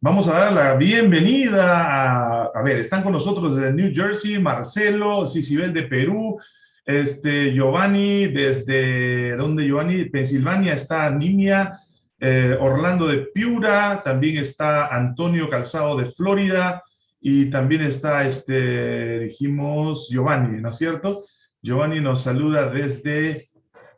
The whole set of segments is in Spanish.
Vamos a dar la bienvenida a, a ver, están con nosotros desde New Jersey, Marcelo, Cicibel de Perú, este, Giovanni desde, ¿dónde Giovanni? Pensilvania, está Nimia, eh, Orlando de Piura, también está Antonio Calzado de Florida, y también está, este, dijimos, Giovanni, ¿no es cierto? Giovanni nos saluda desde,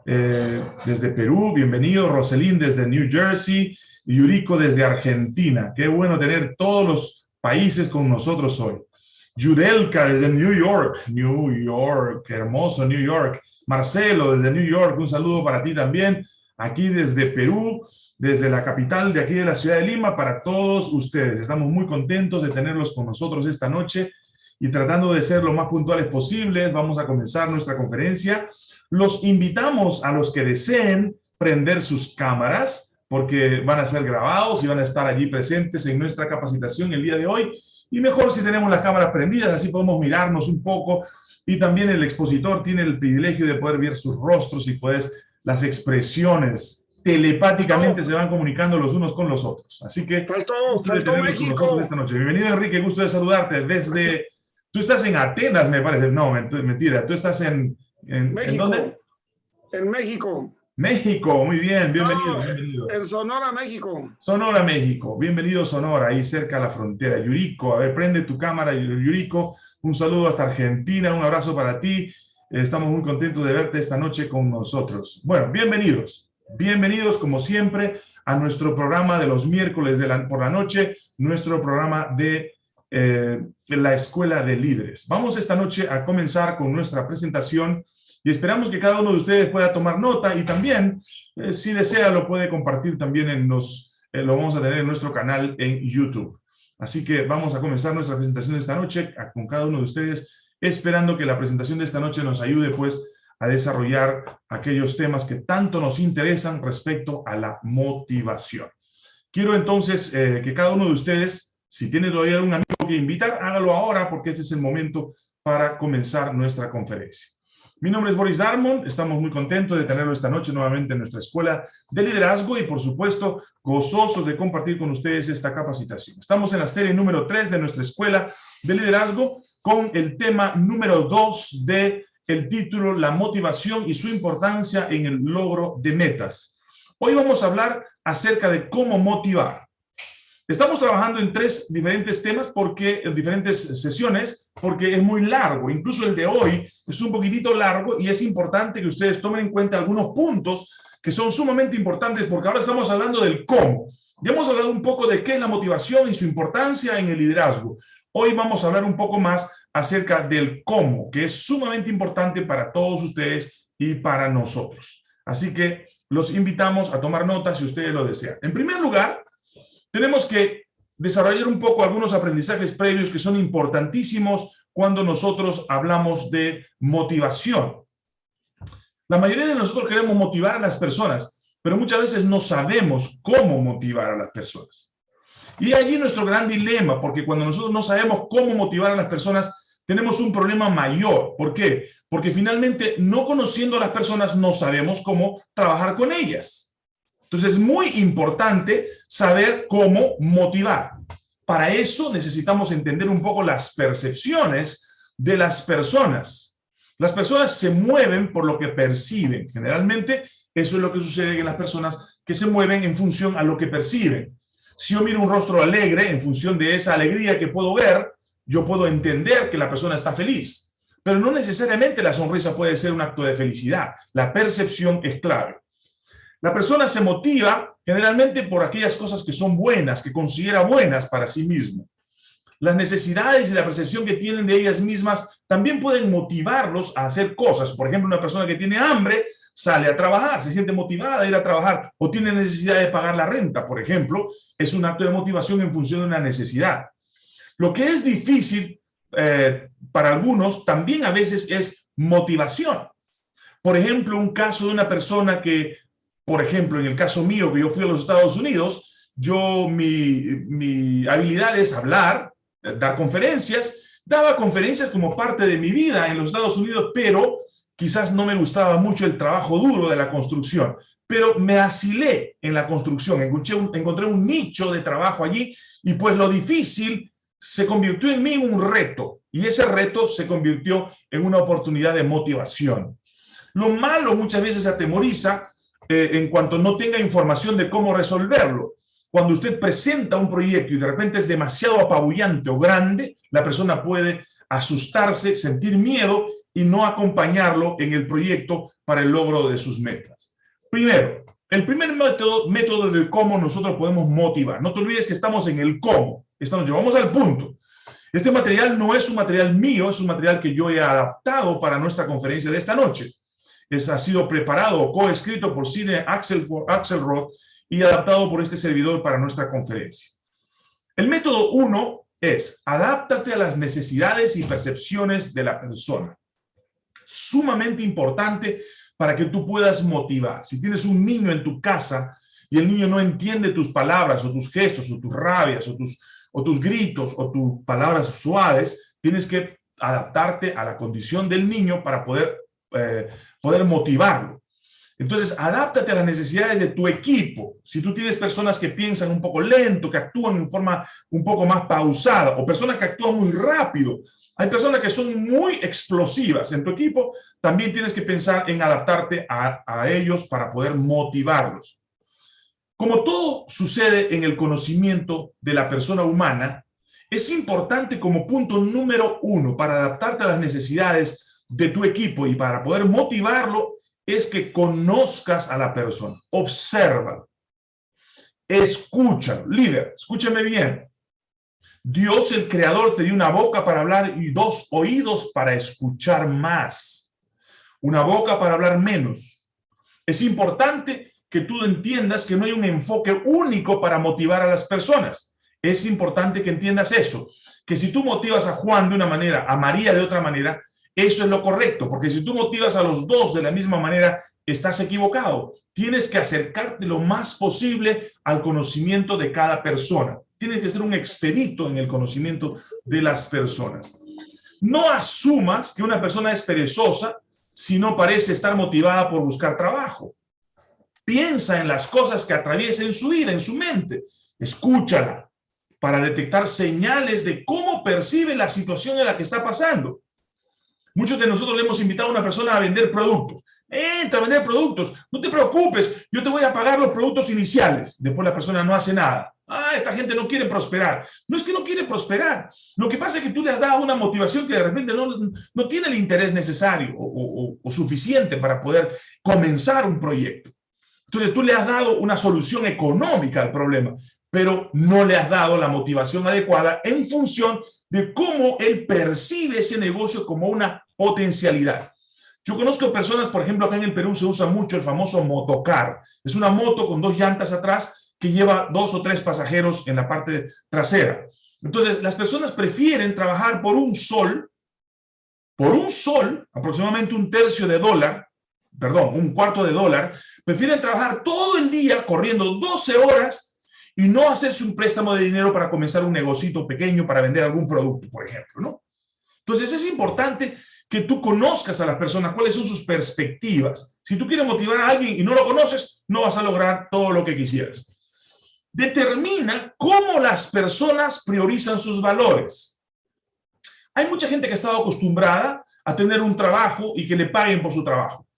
eh, desde Perú, bienvenido, Roselín desde New Jersey, Yuriko desde Argentina. Qué bueno tener todos los países con nosotros hoy. Yudelka desde New York, New York, hermoso New York. Marcelo desde New York, un saludo para ti también. Aquí desde Perú, desde la capital de aquí de la ciudad de Lima, para todos ustedes. Estamos muy contentos de tenerlos con nosotros esta noche y tratando de ser lo más puntuales posibles, vamos a comenzar nuestra conferencia. Los invitamos a los que deseen prender sus cámaras, porque van a ser grabados y van a estar allí presentes en nuestra capacitación el día de hoy. Y mejor si tenemos las cámaras prendidas, así podemos mirarnos un poco. Y también el expositor tiene el privilegio de poder ver sus rostros y pues las expresiones telepáticamente se van comunicando los unos con los otros. Así que... Faltó, faltó México. Esta noche. Bienvenido, Enrique. Gusto de saludarte desde... Tú estás en Atenas, me parece. No, mentira. Tú estás en... ¿En, México. ¿en dónde? En México. México, muy bien, bienvenido, No, bienvenido. En Sonora, México. Sonora, México, bienvenido Sonora, ahí cerca a la frontera. Yurico, a ver, prende tu cámara, Yurico, un saludo hasta Argentina, un abrazo para ti. Estamos muy contentos de verte esta noche con nosotros. Bueno, bienvenidos, bienvenidos como siempre a nuestro programa de los miércoles de la, por la noche, nuestro programa de eh, la Escuela de Líderes. Vamos esta noche a comenzar con nuestra presentación y esperamos que cada uno de ustedes pueda tomar nota y también, eh, si desea, lo puede compartir también en los, eh, lo vamos a tener en nuestro canal en YouTube. Así que vamos a comenzar nuestra presentación de esta noche con cada uno de ustedes, esperando que la presentación de esta noche nos ayude pues a desarrollar aquellos temas que tanto nos interesan respecto a la motivación. Quiero entonces eh, que cada uno de ustedes, si tiene todavía algún amigo que invitar, hágalo ahora porque este es el momento para comenzar nuestra conferencia. Mi nombre es Boris Darmon, estamos muy contentos de tenerlo esta noche nuevamente en nuestra escuela de liderazgo y por supuesto gozosos de compartir con ustedes esta capacitación. Estamos en la serie número 3 de nuestra escuela de liderazgo con el tema número 2 de el título La motivación y su importancia en el logro de metas. Hoy vamos a hablar acerca de cómo motivar. Estamos trabajando en tres diferentes temas, porque en diferentes sesiones, porque es muy largo. Incluso el de hoy es un poquitito largo y es importante que ustedes tomen en cuenta algunos puntos que son sumamente importantes, porque ahora estamos hablando del cómo. Ya hemos hablado un poco de qué es la motivación y su importancia en el liderazgo. Hoy vamos a hablar un poco más acerca del cómo, que es sumamente importante para todos ustedes y para nosotros. Así que los invitamos a tomar notas si ustedes lo desean. En primer lugar, tenemos que desarrollar un poco algunos aprendizajes previos que son importantísimos cuando nosotros hablamos de motivación. La mayoría de nosotros queremos motivar a las personas, pero muchas veces no sabemos cómo motivar a las personas. Y allí nuestro gran dilema, porque cuando nosotros no sabemos cómo motivar a las personas, tenemos un problema mayor. ¿Por qué? Porque finalmente, no conociendo a las personas, no sabemos cómo trabajar con ellas. Entonces es muy importante saber cómo motivar. Para eso necesitamos entender un poco las percepciones de las personas. Las personas se mueven por lo que perciben. Generalmente eso es lo que sucede en las personas que se mueven en función a lo que perciben. Si yo miro un rostro alegre, en función de esa alegría que puedo ver, yo puedo entender que la persona está feliz. Pero no necesariamente la sonrisa puede ser un acto de felicidad. La percepción es clave. La persona se motiva generalmente por aquellas cosas que son buenas, que considera buenas para sí mismo. Las necesidades y la percepción que tienen de ellas mismas también pueden motivarlos a hacer cosas. Por ejemplo, una persona que tiene hambre sale a trabajar, se siente motivada a ir a trabajar o tiene necesidad de pagar la renta, por ejemplo, es un acto de motivación en función de una necesidad. Lo que es difícil eh, para algunos también a veces es motivación. Por ejemplo, un caso de una persona que, por ejemplo, en el caso mío, que yo fui a los Estados Unidos, yo, mi, mi habilidad es hablar, dar conferencias, daba conferencias como parte de mi vida en los Estados Unidos, pero quizás no me gustaba mucho el trabajo duro de la construcción. pero me asilé en la construcción, encontré un, encontré un nicho de trabajo allí y pues lo difícil se convirtió en mí un reto y ese reto se convirtió en una oportunidad de motivación. Lo malo muchas veces atemoriza eh, en cuanto no tenga información de cómo resolverlo. Cuando usted presenta un proyecto y de repente es demasiado apabullante o grande, la persona puede asustarse, sentir miedo y no acompañarlo en el proyecto para el logro de sus metas. Primero, el primer método, método de cómo nosotros podemos motivar. No te olvides que estamos en el cómo. Estamos, llevamos al punto. Este material no es un material mío, es un material que yo he adaptado para nuestra conferencia de esta noche. Es, ha sido preparado coescrito por Cine Axel, Axelrod y adaptado por este servidor para nuestra conferencia. El método 1 es, adáptate a las necesidades y percepciones de la persona. Sumamente importante para que tú puedas motivar. Si tienes un niño en tu casa y el niño no entiende tus palabras o tus gestos o tus rabias o tus, o tus gritos o tus palabras suaves, tienes que adaptarte a la condición del niño para poder, eh, poder motivarlo. Entonces, adáptate a las necesidades de tu equipo. Si tú tienes personas que piensan un poco lento, que actúan en forma un poco más pausada, o personas que actúan muy rápido, hay personas que son muy explosivas en tu equipo, también tienes que pensar en adaptarte a, a ellos para poder motivarlos. Como todo sucede en el conocimiento de la persona humana, es importante como punto número uno para adaptarte a las necesidades de tu equipo y para poder motivarlo es que conozcas a la persona, observa, escucha, líder, escúchame bien. Dios el creador te dio una boca para hablar y dos oídos para escuchar más. Una boca para hablar menos. Es importante que tú entiendas que no hay un enfoque único para motivar a las personas. Es importante que entiendas eso, que si tú motivas a Juan de una manera, a María de otra manera, eso es lo correcto, porque si tú motivas a los dos de la misma manera, estás equivocado. Tienes que acercarte lo más posible al conocimiento de cada persona. Tienes que ser un expedito en el conocimiento de las personas. No asumas que una persona es perezosa si no parece estar motivada por buscar trabajo. Piensa en las cosas que atraviesa en su vida, en su mente. Escúchala para detectar señales de cómo percibe la situación en la que está pasando. Muchos de nosotros le hemos invitado a una persona a vender productos. Entra a vender productos, no te preocupes, yo te voy a pagar los productos iniciales. Después la persona no hace nada. Ah, esta gente no quiere prosperar. No es que no quiere prosperar. Lo que pasa es que tú le has dado una motivación que de repente no, no tiene el interés necesario o, o suficiente para poder comenzar un proyecto. Entonces tú le has dado una solución económica al problema, pero no le has dado la motivación adecuada en función de cómo él percibe ese negocio como una potencialidad. Yo conozco personas, por ejemplo, acá en el Perú se usa mucho el famoso motocar. Es una moto con dos llantas atrás que lleva dos o tres pasajeros en la parte trasera. Entonces, las personas prefieren trabajar por un sol, por un sol, aproximadamente un tercio de dólar, perdón, un cuarto de dólar, prefieren trabajar todo el día corriendo 12 horas y no hacerse un préstamo de dinero para comenzar un negocito pequeño para vender algún producto, por ejemplo, ¿no? Entonces es importante que tú conozcas a las personas, cuáles son sus perspectivas. Si tú quieres motivar a alguien y no lo conoces, no vas a lograr todo lo que quisieras. Determina cómo las personas priorizan sus valores. Hay mucha gente que ha estado acostumbrada a tener un trabajo y que le paguen por su trabajo.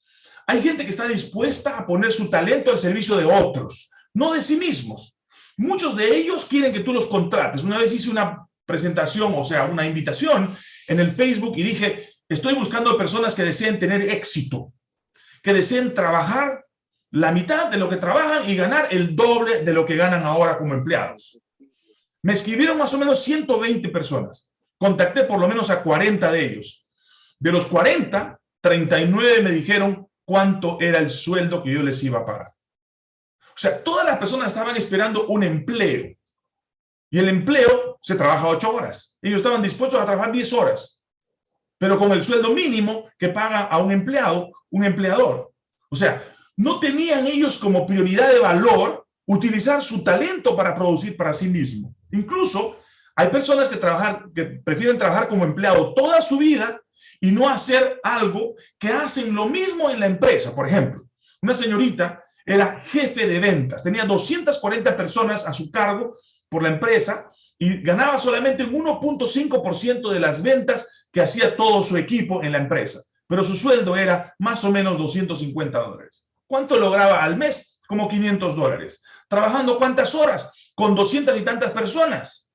Hay gente que está dispuesta a poner su talento al servicio de otros, no de sí mismos. Muchos de ellos quieren que tú los contrates. Una vez hice una presentación, o sea, una invitación en el Facebook y dije, Estoy buscando personas que deseen tener éxito, que deseen trabajar la mitad de lo que trabajan y ganar el doble de lo que ganan ahora como empleados. Me escribieron más o menos 120 personas. Contacté por lo menos a 40 de ellos. De los 40, 39 me dijeron cuánto era el sueldo que yo les iba a pagar. O sea, todas las personas estaban esperando un empleo. Y el empleo se trabaja 8 horas. Ellos estaban dispuestos a trabajar 10 horas pero con el sueldo mínimo que paga a un empleado, un empleador. O sea, no tenían ellos como prioridad de valor utilizar su talento para producir para sí mismo. Incluso hay personas que, que prefieren trabajar como empleado toda su vida y no hacer algo que hacen lo mismo en la empresa. Por ejemplo, una señorita era jefe de ventas. Tenía 240 personas a su cargo por la empresa y ganaba solamente un 1.5% de las ventas que hacía todo su equipo en la empresa. Pero su sueldo era más o menos 250 dólares. ¿Cuánto lograba al mes? Como 500 dólares. ¿Trabajando cuántas horas? Con 200 y tantas personas.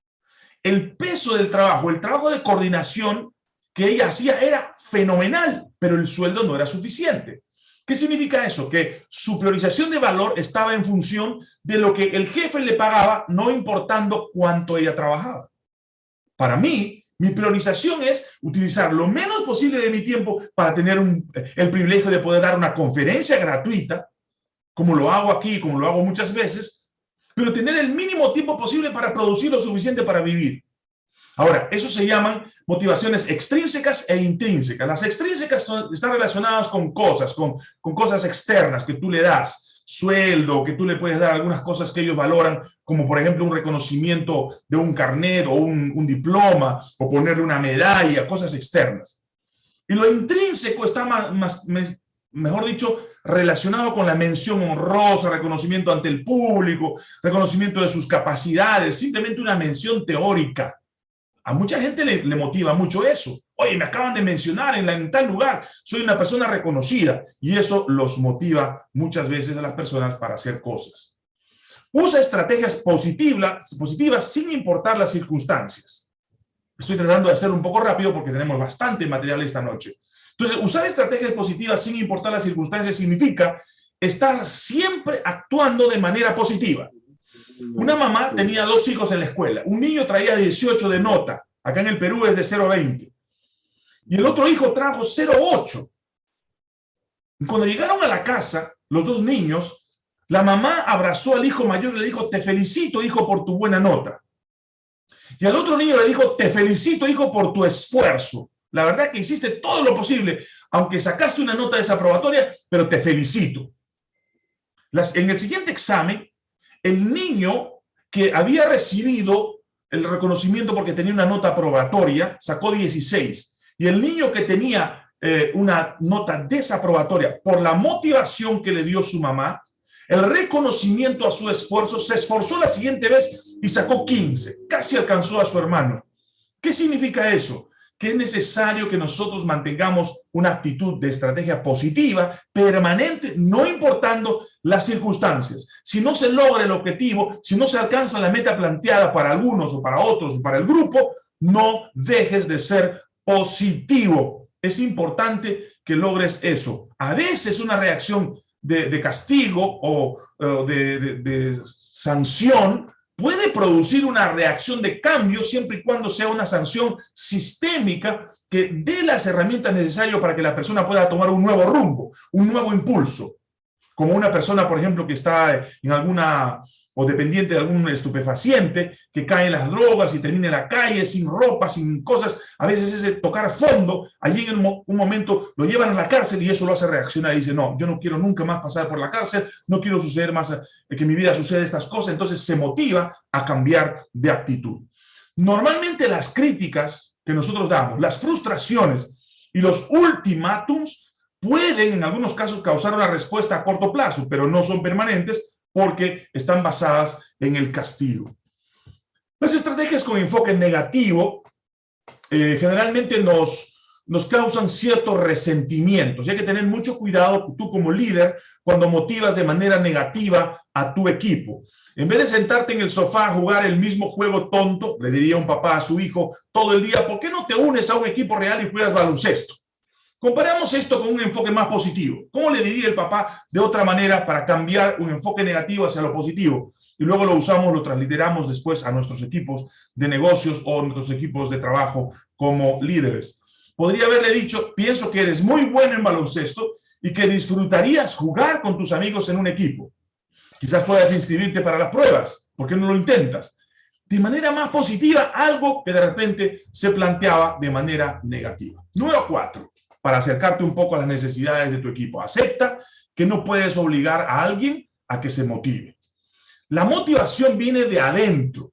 El peso del trabajo, el trabajo de coordinación que ella hacía era fenomenal, pero el sueldo no era suficiente. ¿Qué significa eso? Que su priorización de valor estaba en función de lo que el jefe le pagaba, no importando cuánto ella trabajaba. Para mí, mi priorización es utilizar lo menos posible de mi tiempo para tener el privilegio de poder dar una conferencia gratuita, como lo hago aquí, como lo hago muchas veces, pero tener el mínimo tiempo posible para producir lo suficiente para vivir. Ahora, eso se llaman motivaciones extrínsecas e intrínsecas. Las extrínsecas están relacionadas con cosas, con, cosas externas que tú le das, sueldo, que tú le puedes dar algunas cosas que ellos valoran, como por ejemplo un reconocimiento de un carnet o un, diploma, o ponerle una medalla, cosas externas. Y lo intrínseco está más, mejor dicho, relacionado con la mención honrosa, reconocimiento ante el público, reconocimiento de sus capacidades, simplemente una mención teórica. A mucha gente le, motiva mucho eso. Oye, me acaban de mencionar en, en, tal lugar, soy una persona reconocida. Y eso los motiva muchas veces a las personas para hacer cosas. Usa estrategias positivas, positivas sin importar las circunstancias. Estoy tratando de hacerlo un poco rápido porque tenemos bastante material esta noche. Entonces, usar estrategias positivas sin importar las circunstancias significa estar siempre actuando de manera positiva. Una mamá tenía dos hijos en la escuela. Un niño traía 18 de nota. Acá en el Perú es de 0,20. Y el otro hijo trajo 0,8. Y cuando llegaron a la casa, los dos niños, la mamá abrazó al hijo mayor y le dijo, te felicito, hijo, por tu buena nota. Y al otro niño le dijo, te felicito, hijo, por tu esfuerzo. La verdad que hiciste todo lo posible, aunque sacaste una nota desaprobatoria, pero te felicito. Las, en el siguiente examen, el niño que había recibido el reconocimiento porque tenía una nota aprobatoria, sacó 16. Y el niño que tenía eh, una nota desaprobatoria por la motivación que le dio su mamá, el reconocimiento a su esfuerzo, se esforzó la siguiente vez y sacó 15. Casi alcanzó a su hermano. ¿Qué significa eso? Que es necesario que nosotros mantengamos una actitud de estrategia positiva, permanente, no importando las circunstancias. Si no se logra el objetivo, si no se alcanza la meta planteada para algunos o para otros o para el grupo, no dejes de ser positivo. Es importante que logres eso. A veces una reacción de, castigo o, de sanción puede producir una reacción de cambio siempre y cuando sea una sanción sistémica que dé las herramientas necesarias para que la persona pueda tomar un nuevo rumbo, un nuevo impulso. Como una persona, por ejemplo, que está en alguna o dependiente de algún estupefaciente, que cae en las drogas y termina en la calle sin ropa, sin cosas, a veces ese tocar fondo, allí en un momento lo llevan a la cárcel y eso lo hace reaccionar y dice, no, yo no quiero nunca más pasar por la cárcel, no quiero suceder más, eh, que en mi vida suceda estas cosas, entonces se motiva a cambiar de actitud. Normalmente las críticas que nosotros damos, las frustraciones y los ultimátums pueden en algunos casos causar una respuesta a corto plazo, pero no son permanentes porque están basadas en el castigo. Las estrategias con enfoque negativo eh, generalmente nos, nos causan ciertos resentimientos. Y hay que tener mucho cuidado tú como líder cuando motivas de manera negativa a tu equipo. En vez de sentarte en el sofá a jugar el mismo juego tonto, le diría un papá a su hijo todo el día, ¿por qué no te unes a un equipo real y juegas baloncesto? Comparamos esto con un enfoque más positivo. ¿Cómo le diría el papá de otra manera para cambiar un enfoque negativo hacia lo positivo? Y luego lo usamos, lo transliteramos después a nuestros equipos de negocios o nuestros equipos de trabajo como líderes. Podría haberle dicho, pienso que eres muy bueno en baloncesto y que disfrutarías jugar con tus amigos en un equipo. Quizás puedas inscribirte para las pruebas. ¿Por qué no lo intentas? De manera más positiva, algo que de repente se planteaba de manera negativa. Número cuatro para acercarte un poco a las necesidades de tu equipo. Acepta que no puedes obligar a alguien a que se motive. La motivación viene de adentro.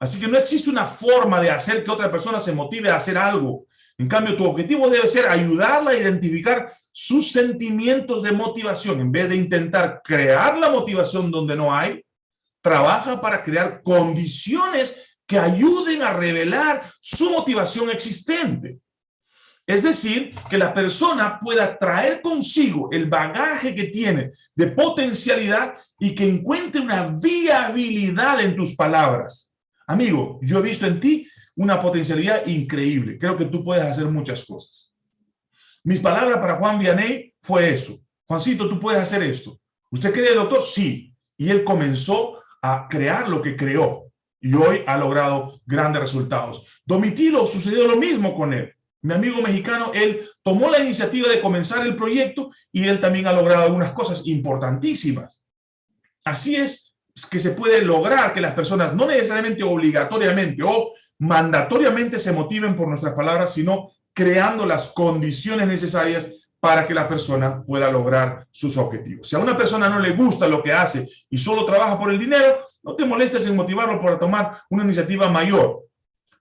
Así que no existe una forma de hacer que otra persona se motive a hacer algo. En cambio, tu objetivo debe ser ayudarla a identificar sus sentimientos de motivación. En vez de intentar crear la motivación donde no hay, trabaja para crear condiciones que ayuden a revelar su motivación existente. Es decir, que la persona pueda traer consigo el bagaje que tiene de potencialidad y que encuentre una viabilidad en tus palabras. Amigo, yo he visto en ti una potencialidad increíble. Creo que tú puedes hacer muchas cosas. Mis palabras para Juan Vianney fue eso. Juancito, tú puedes hacer esto. ¿Usted cree, doctor? Sí. Y él comenzó a crear lo que creó. Y hoy ha logrado grandes resultados. Domitilo sucedió lo mismo con él. Mi amigo mexicano, él tomó la iniciativa de comenzar el proyecto y él también ha logrado algunas cosas importantísimas. Así es que se puede lograr que las personas no necesariamente obligatoriamente o mandatoriamente se motiven por nuestras palabras, sino creando las condiciones necesarias para que la persona pueda lograr sus objetivos. Si a una persona no le gusta lo que hace y solo trabaja por el dinero, no te molestes en motivarlo para tomar una iniciativa mayor.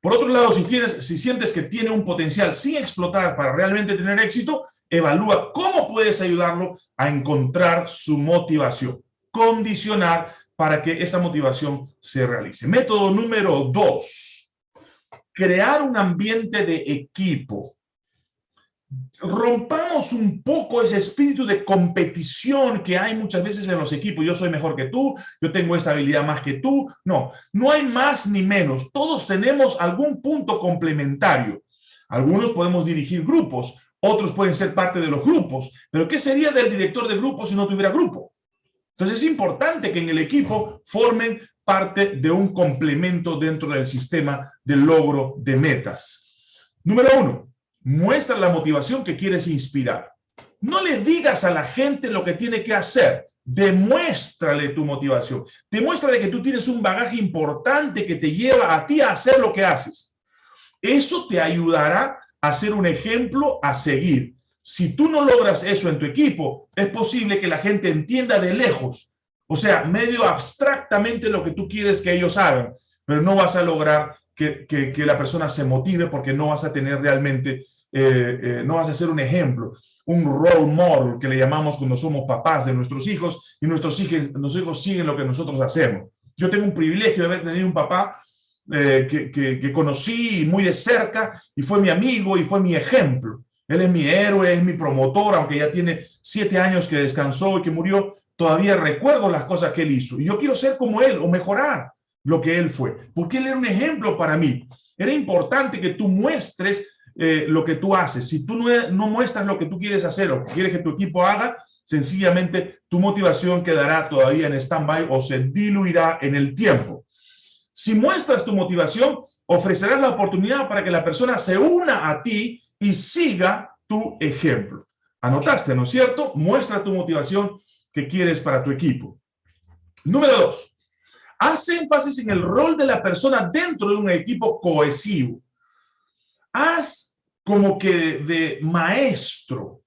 Por otro lado, si, tienes, si sientes que tiene un potencial sin explotar para realmente tener éxito, evalúa cómo puedes ayudarlo a encontrar su motivación. Condicionar para que esa motivación se realice. Método número dos crear un ambiente de equipo. Rompamos un poco ese espíritu de competición que hay muchas veces en los equipos. Yo soy mejor que tú, yo tengo esta habilidad más que tú. No, no hay más ni menos. Todos tenemos algún punto complementario. Algunos podemos dirigir grupos, otros pueden ser parte de los grupos. Pero ¿qué sería del director de grupo si no tuviera grupo? Entonces es importante que en el equipo formen parte de un complemento dentro del sistema de logro de metas. Número uno, muestra la motivación que quieres inspirar. No le digas a la gente lo que tiene que hacer. Demuéstrale tu motivación. Demuéstrale que tú tienes un bagaje importante que te lleva a ti a hacer lo que haces. Eso te ayudará a ser un ejemplo a seguir. Si tú no logras eso en tu equipo, es posible que la gente entienda de lejos o sea, medio abstractamente lo que tú quieres que ellos hagan, pero no vas a lograr que, que, la persona se motive porque no vas a tener realmente, eh, eh, no vas a ser un ejemplo, un role model que le llamamos cuando somos papás de nuestros hijos y nuestros hijos, nuestros hijos siguen lo que nosotros hacemos. Yo tengo un privilegio de haber tenido un papá eh, que, que, que, conocí muy de cerca y fue mi amigo y fue mi ejemplo. Él es mi héroe, es mi promotor, aunque ya tiene siete años que descansó y que murió, todavía recuerdo las cosas que él hizo y yo quiero ser como él o mejorar lo que él fue, porque él era un ejemplo para mí. Era importante que tú muestres eh, lo que tú haces. Si tú no, no muestras lo que tú quieres hacer o quieres que tu equipo haga, sencillamente tu motivación quedará todavía en stand-by o se diluirá en el tiempo. Si muestras tu motivación, ofrecerás la oportunidad para que la persona se una a ti y siga tu ejemplo. Anotaste, ¿no es cierto? Muestra tu motivación que quieres para tu equipo. Número dos, haz énfasis en el rol de la persona dentro de un equipo cohesivo. Haz como que de maestro,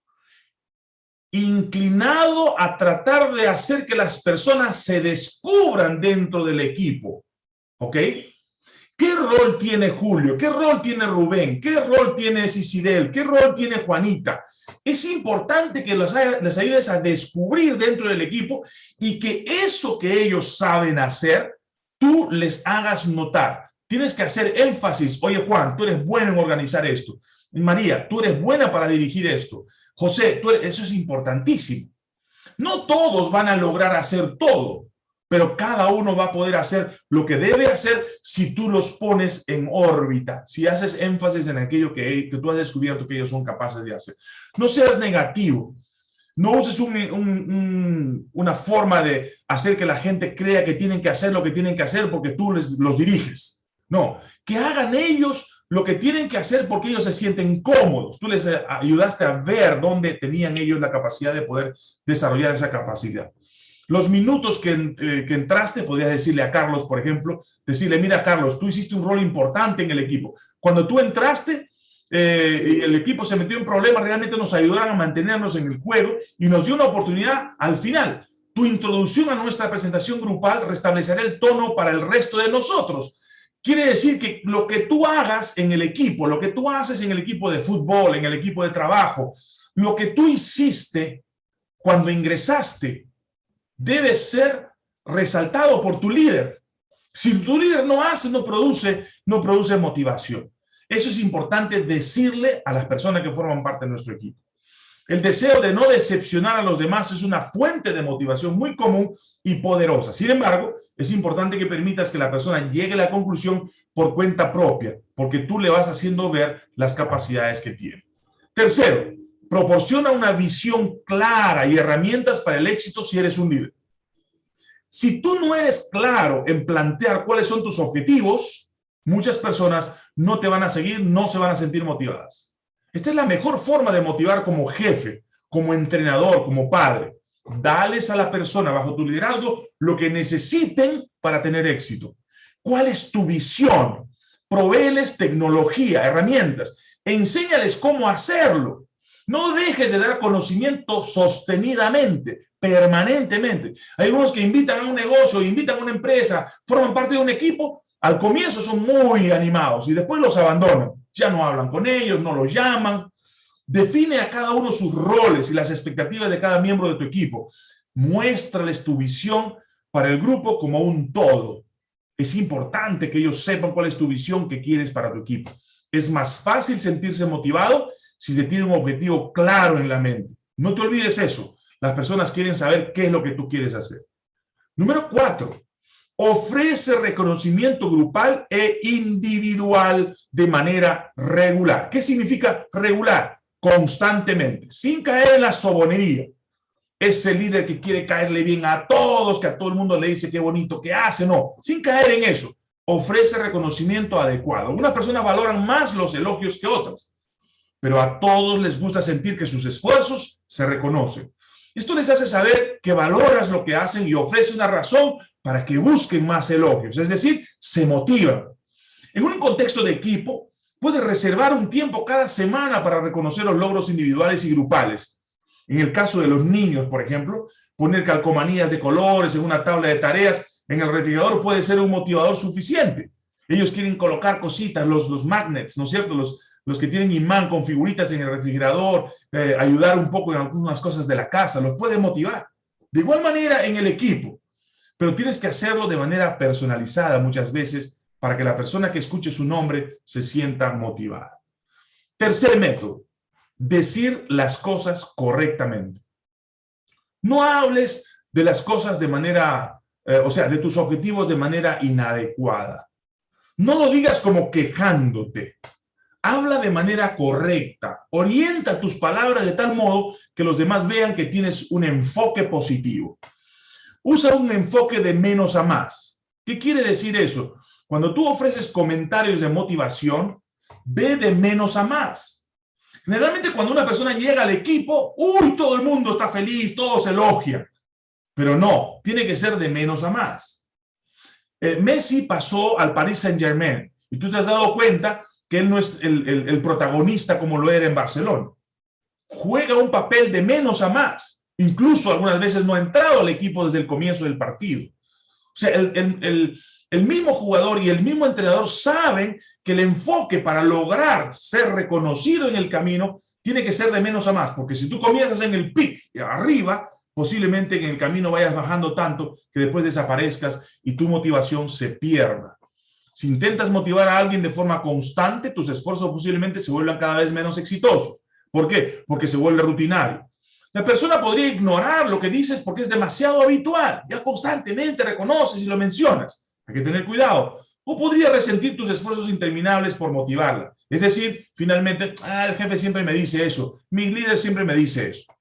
inclinado a tratar de hacer que las personas se descubran dentro del equipo. ¿Ok? ¿Qué rol tiene Julio? ¿Qué rol tiene Rubén? ¿Qué rol tiene Cicidel? ¿Qué rol tiene Juanita? Es importante que los, les ayudes a descubrir dentro del equipo y que eso que ellos saben hacer, tú les hagas notar. Tienes que hacer énfasis. Oye, Juan, tú eres bueno en organizar esto. María, tú eres buena para dirigir esto. José, tú eso es importantísimo. No todos van a lograr hacer todo, pero cada uno va a poder hacer lo que debe hacer si tú los pones en órbita, si haces énfasis en aquello que, tú has descubierto que ellos son capaces de hacer. No seas negativo, no uses una forma de hacer que la gente crea que tienen que hacer lo que tienen que hacer porque tú les, los diriges. No, que hagan ellos lo que tienen que hacer porque ellos se sienten cómodos. Tú les ayudaste a ver dónde tenían ellos la capacidad de poder desarrollar esa capacidad. Los minutos que, eh, que, entraste, podrías decirle a Carlos, por ejemplo, decirle, mira, Carlos, tú hiciste un rol importante en el equipo. Cuando tú entraste, eh, el equipo se metió en problemas, realmente nos ayudaron a mantenernos en el juego y nos dio una oportunidad al final. Tu introducción a nuestra presentación grupal restablecerá el tono para el resto de nosotros. Quiere decir que lo que tú hagas en el equipo, lo que tú haces en el equipo de fútbol, en el equipo de trabajo, lo que tú hiciste cuando ingresaste, debe ser resaltado por tu líder. Si tu líder no hace, no produce, no produce motivación. Eso es importante decirle a las personas que forman parte de nuestro equipo. El deseo de no decepcionar a los demás es una fuente de motivación muy común y poderosa. Sin embargo, es importante que permitas que la persona llegue a la conclusión por cuenta propia, porque tú le vas haciendo ver las capacidades que tiene. Tercero, proporciona una visión clara y herramientas para el éxito si eres un líder. Si tú no eres claro en plantear cuáles son tus objetivos, muchas personas no te van a seguir, no se van a sentir motivadas. Esta es la mejor forma de motivar como jefe, como entrenador, como padre. Dales a la persona bajo tu liderazgo lo que necesiten para tener éxito. ¿Cuál es tu visión? Provéeles tecnología, herramientas. Enséñales cómo hacerlo. No dejes de dar conocimiento sostenidamente, permanentemente. Hay algunos que invitan a un negocio, invitan a una empresa, forman parte de un equipo al comienzo son muy animados y después los abandonan. Ya no hablan con ellos, no los llaman. Define a cada uno sus roles y las expectativas de cada miembro de tu equipo. Muéstrales tu visión para el grupo como un todo. Es importante que ellos sepan cuál es tu visión que quieres para tu equipo. Es más fácil sentirse motivado si se tiene un objetivo claro en la mente. No te olvides eso. Las personas quieren saber qué es lo que tú quieres hacer. Número cuatro, ofrece reconocimiento grupal e individual de manera regular. ¿Qué significa regular? Constantemente, sin caer en la sobonería. Ese líder que quiere caerle bien a todos, que a todo el mundo le dice qué bonito que hace, no, sin caer en eso. Ofrece reconocimiento adecuado. Unas personas valoran más los elogios que otras, pero a todos les gusta sentir que sus esfuerzos se reconocen. Esto les hace saber que valoras lo que hacen y ofrece una razón para que busquen más elogios, es decir, se motivan. En un contexto de equipo, puede reservar un tiempo cada semana para reconocer los logros individuales y grupales. En el caso de los niños, por ejemplo, poner calcomanías de colores en una tabla de tareas en el refrigerador puede ser un motivador suficiente. Ellos quieren colocar cositas, los, los magnets, ¿no es cierto? Los, los que tienen imán con figuritas en el refrigerador, eh, ayudar un poco en algunas cosas de la casa, los puede motivar. De igual manera en el equipo, pero tienes que hacerlo de manera personalizada muchas veces para que la persona que escuche su nombre se sienta motivada. Tercer método, decir las cosas correctamente. No hables de las cosas de manera, eh, o sea, de tus objetivos de manera inadecuada. No lo digas como quejándote. Habla de manera correcta. Orienta tus palabras de tal modo que los demás vean que tienes un enfoque positivo. Usa un enfoque de menos a más. ¿Qué quiere decir eso? Cuando tú ofreces comentarios de motivación, ve de menos a más. Generalmente cuando una persona llega al equipo, ¡uy! Todo el mundo está feliz, todos elogian. Pero no, tiene que ser de menos a más. Eh, Messi pasó al Paris Saint-Germain y tú te has dado cuenta que él no es el, el protagonista como lo era en Barcelona. Juega un papel de menos a más Incluso algunas veces no ha entrado al equipo desde el comienzo del partido. O sea, el, mismo jugador y el mismo entrenador saben que el enfoque para lograr ser reconocido en el camino tiene que ser de menos a más, porque si tú comienzas en el pic, arriba, posiblemente en el camino vayas bajando tanto que después desaparezcas y tu motivación se pierda. Si intentas motivar a alguien de forma constante, tus esfuerzos posiblemente se vuelvan cada vez menos exitosos. ¿Por qué? Porque se vuelve rutinario. La persona podría ignorar lo que dices porque es demasiado habitual. Ya constantemente reconoces y lo mencionas. Hay que tener cuidado. O podría resentir tus esfuerzos interminables por motivarla. Es decir, finalmente, ah, el jefe siempre me dice eso. Mi líder siempre me dice eso.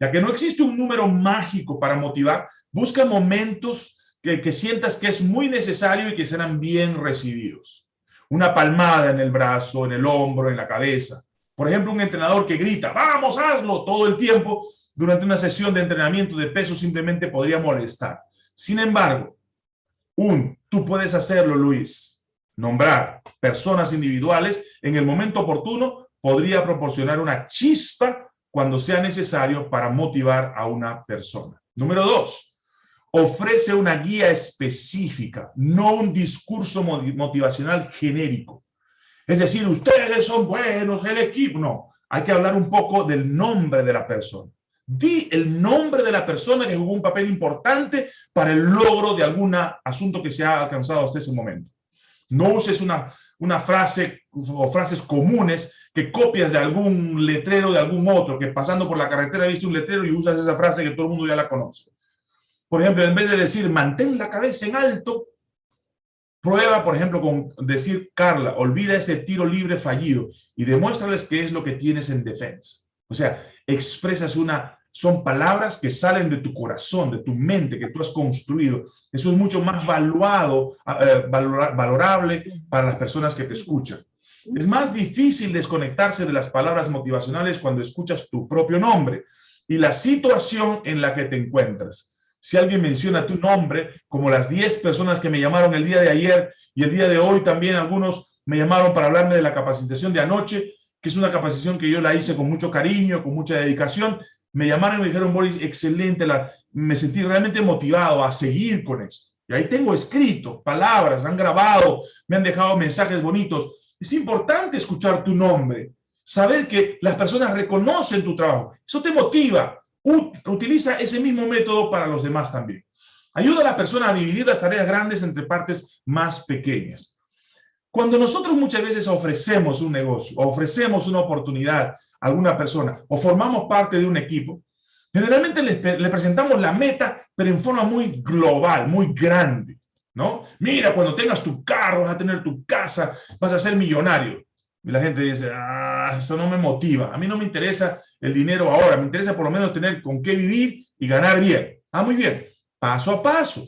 Ya que no existe un número mágico para motivar, busca momentos que, sientas que es muy necesario y que serán bien recibidos. Una palmada en el brazo, en el hombro, en la cabeza por ejemplo, un entrenador que grita, vamos, hazlo todo el tiempo, durante una sesión de entrenamiento de peso simplemente podría molestar. Sin embargo, un, tú puedes hacerlo, Luis, nombrar personas individuales en el momento oportuno podría proporcionar una chispa cuando sea necesario para motivar a una persona. Número dos, ofrece una guía específica, no un discurso motivacional genérico. Es decir, ustedes son buenos, el equipo. No, hay que hablar un poco del nombre de la persona. Di el nombre de la persona que jugó un papel importante para el logro de algún asunto que se ha alcanzado hasta ese momento. No uses una, una frase o frases comunes que copias de algún letrero de algún otro, que pasando por la carretera viste un letrero y usas esa frase que todo el mundo ya la conoce. Por ejemplo, en vez de decir mantén la cabeza en alto, prueba, por ejemplo, con decir, Carla, olvida ese tiro libre fallido y demuéstrales qué es lo que tienes en defensa. O sea, expresas una, son palabras que salen de tu corazón, de tu mente, que tú has construido. Eso es mucho más valuado, eh, valorable para las personas que te escuchan. Es más difícil desconectarse de las palabras motivacionales cuando escuchas tu propio nombre y la situación en la que te encuentras. Si alguien menciona tu nombre, como las 10 personas que me llamaron el día de ayer y el día de hoy también algunos me llamaron para hablarme de la capacitación de anoche, que es una capacitación que yo la hice con mucho cariño, con mucha dedicación. Me llamaron y me dijeron, Boris, excelente, me sentí realmente motivado a seguir con esto. Y ahí tengo escrito palabras, han grabado, me han dejado mensajes bonitos. Es importante escuchar tu nombre, saber que las personas reconocen tu trabajo. Eso te motiva. Utiliza ese mismo método para los demás también. Ayuda a la persona a dividir las tareas grandes entre partes más pequeñas. Cuando nosotros muchas veces ofrecemos un negocio, ofrecemos una oportunidad a alguna persona, o formamos parte de un equipo, generalmente le, presentamos la meta, pero en forma muy global, muy grande, ¿no? Mira, cuando tengas tu carro, vas a tener tu casa, vas a ser millonario. Y la gente dice, ah, eso no me motiva. A mí no me interesa el dinero ahora, me interesa por lo menos tener con qué vivir y ganar bien. Ah, muy bien. Paso a paso.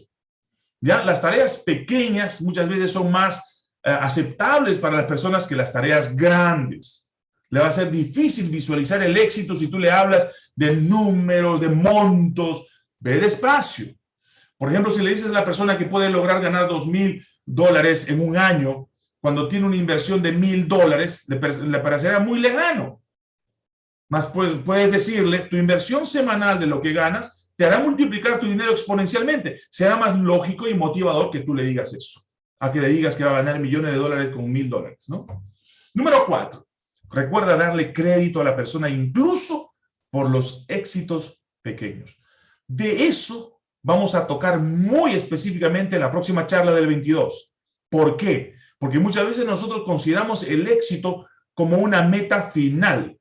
Ya, las tareas pequeñas muchas veces son más eh, aceptables para las personas que las tareas grandes. Le va a ser difícil visualizar el éxito si tú le hablas de números, de montos. Ve despacio. Por ejemplo, si le dices a la persona que puede lograr ganar dos mil dólares en un año, cuando tiene una inversión de mil dólares, le, parecerá muy lejano. Más pues, puedes decirle, tu inversión semanal de lo que ganas te hará multiplicar tu dinero exponencialmente. Será más lógico y motivador que tú le digas eso a que le digas que va a ganar millones de dólares con mil dólares, ¿no? Número cuatro, recuerda darle crédito a la persona incluso por los éxitos pequeños. De eso vamos a tocar muy específicamente en la próxima charla del 22. ¿Por qué? Porque muchas veces nosotros consideramos el éxito como una meta final.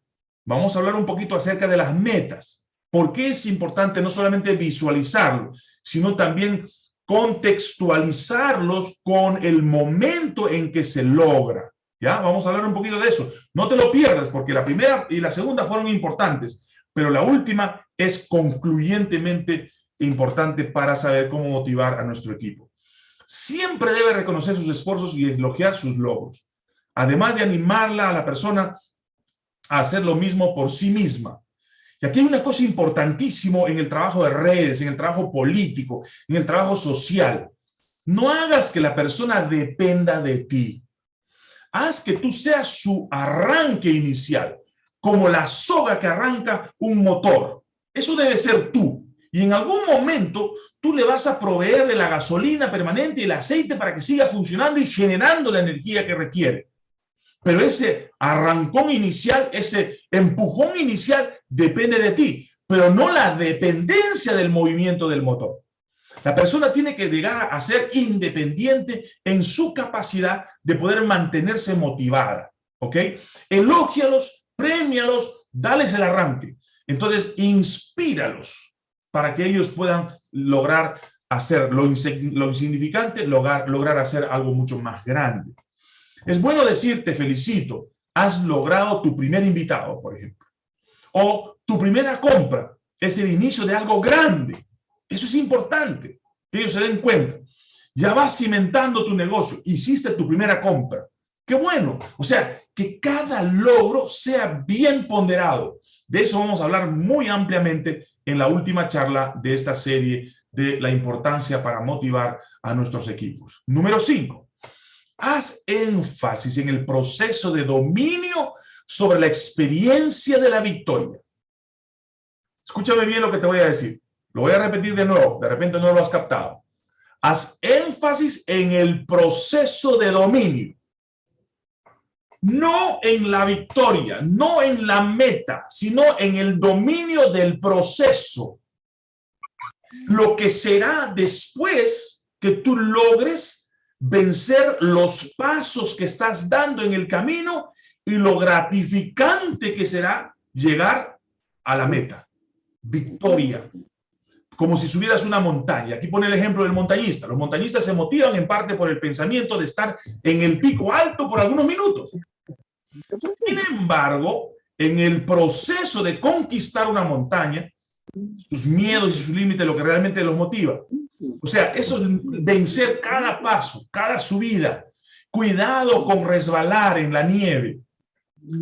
Vamos a hablar un poquito acerca de las metas. ¿Por qué es importante no solamente visualizarlo, sino también contextualizarlos con el momento en que se logra. ¿Ya? Vamos a hablar un poquito de eso. No te lo pierdas porque la primera y la segunda fueron importantes, pero la última es concluyentemente importante para saber cómo motivar a nuestro equipo. Siempre debe reconocer sus esfuerzos y elogiar sus logros, además de animarla a la persona a hacer lo mismo por sí misma. Y aquí hay una cosa importantísima en el trabajo de redes, en el trabajo político, en el trabajo social. No hagas que la persona dependa de ti. Haz que tú seas su arranque inicial, como la soga que arranca un motor. Eso debe ser tú. Y en algún momento tú le vas a proveer de la gasolina permanente y el aceite para que siga funcionando y generando la energía que requiere. Pero ese arrancón inicial, ese empujón inicial depende de ti, pero no la dependencia del movimiento del motor. La persona tiene que llegar a ser independiente en su capacidad de poder mantenerse motivada, ¿ok? Elógialos, premialos, dales el arranque. Entonces, inspíralos para que ellos puedan lograr hacer lo, insignificante, lograr, lograr hacer algo mucho más grande. Es bueno decir, te felicito, has logrado tu primer invitado, por ejemplo. O tu primera compra es el inicio de algo grande. Eso es importante, que ellos se den cuenta. Ya vas cimentando tu negocio, hiciste tu primera compra. ¡Qué bueno! O sea, que cada logro sea bien ponderado. De eso vamos a hablar muy ampliamente en la última charla de esta serie de la importancia para motivar a nuestros equipos. Número 5. Haz énfasis en el proceso de dominio sobre la experiencia de la victoria. Escúchame bien lo que te voy a decir. Lo voy a repetir de nuevo, de repente no lo has captado. Haz énfasis en el proceso de dominio. No en la victoria, no en la meta, sino en el dominio del proceso. Lo que será después que tú logres vencer los pasos que estás dando en el camino y lo gratificante que será llegar a la meta. Victoria, como si subieras una montaña. Aquí pone el ejemplo del montañista. Los montañistas se motivan en parte por el pensamiento de estar en el pico alto por algunos minutos. Sin embargo, en el proceso de conquistar una montaña, sus miedos y sus límites, lo que realmente los motiva. O sea, eso es vencer cada paso, cada subida. Cuidado con resbalar en la nieve.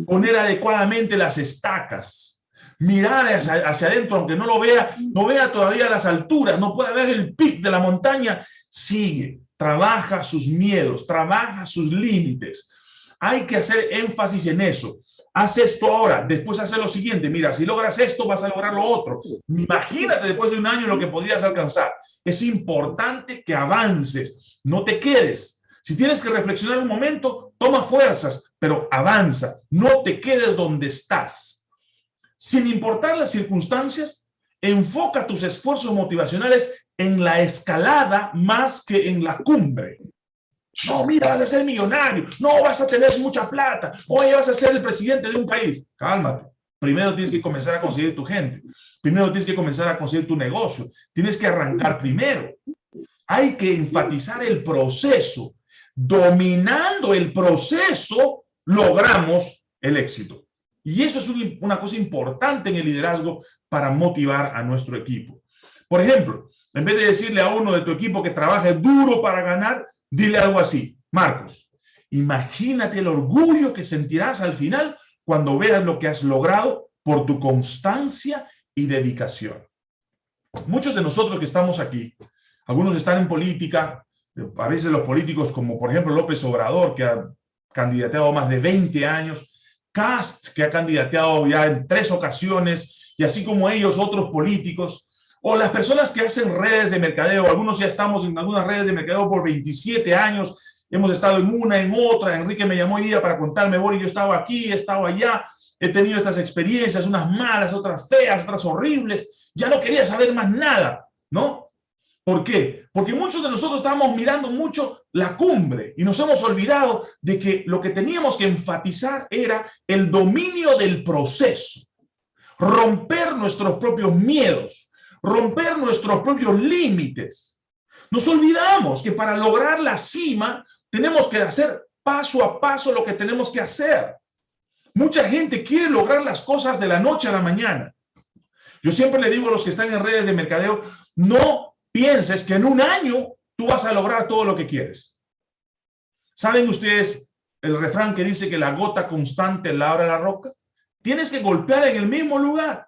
Poner adecuadamente las estacas mirar hacia, adentro, aunque no lo vea, no vea todavía las alturas, no puede ver el pic de la montaña, sigue, trabaja sus miedos, trabaja sus límites. Hay que hacer énfasis en eso. Haz esto ahora, después hace lo siguiente. Mira, si logras esto, vas a lograr lo otro. Imagínate después de un año lo que podrías alcanzar. Es importante que avances, no te quedes. Si tienes que reflexionar un momento, toma fuerzas, pero avanza. No te quedes donde estás sin importar las circunstancias, enfoca tus esfuerzos motivacionales en la escalada más que en la cumbre. No, mira, vas a ser millonario. No, vas a tener mucha plata. Oye, vas a ser el presidente de un país. Cálmate. Primero tienes que comenzar a conseguir tu gente. Primero tienes que comenzar a conseguir tu negocio. Tienes que arrancar primero. Hay que enfatizar el proceso. Dominando el proceso, logramos el éxito. Y eso es una cosa importante en el liderazgo para motivar a nuestro equipo. Por ejemplo, en vez de decirle a uno de tu equipo que trabaje duro para ganar, dile algo así. Marcos, imagínate el orgullo que sentirás al final cuando veas lo que has logrado por tu constancia y dedicación. Muchos de nosotros que estamos aquí, algunos están en política, a veces los políticos como por ejemplo López Obrador, que ha candidateado más de 20 años, Cast, que ha candidateado ya en tres ocasiones, y así como ellos, otros políticos, o las personas que hacen redes de mercadeo, algunos ya estamos en algunas redes de mercadeo por 27 años, hemos estado en una, en otra, Enrique me llamó hoy día para contarme, Boris, yo estaba aquí, he estado allá, he tenido estas experiencias, unas malas, otras feas, otras horribles, ya no quería saber más nada, ¿no? ¿Por qué? Porque muchos de nosotros estamos mirando mucho la cumbre y nos hemos olvidado de que lo que teníamos que enfatizar era el dominio del proceso, romper nuestros propios miedos, romper nuestros propios límites. Nos olvidamos que para lograr la cima tenemos que hacer paso a paso lo que tenemos que hacer. Mucha gente quiere lograr las cosas de la noche a la mañana. Yo siempre le digo a los que están en redes de mercadeo, no pienses que en un año tú vas a lograr todo lo que quieres. ¿Saben ustedes el refrán que dice que la gota constante labra la roca? Tienes que golpear en el mismo lugar.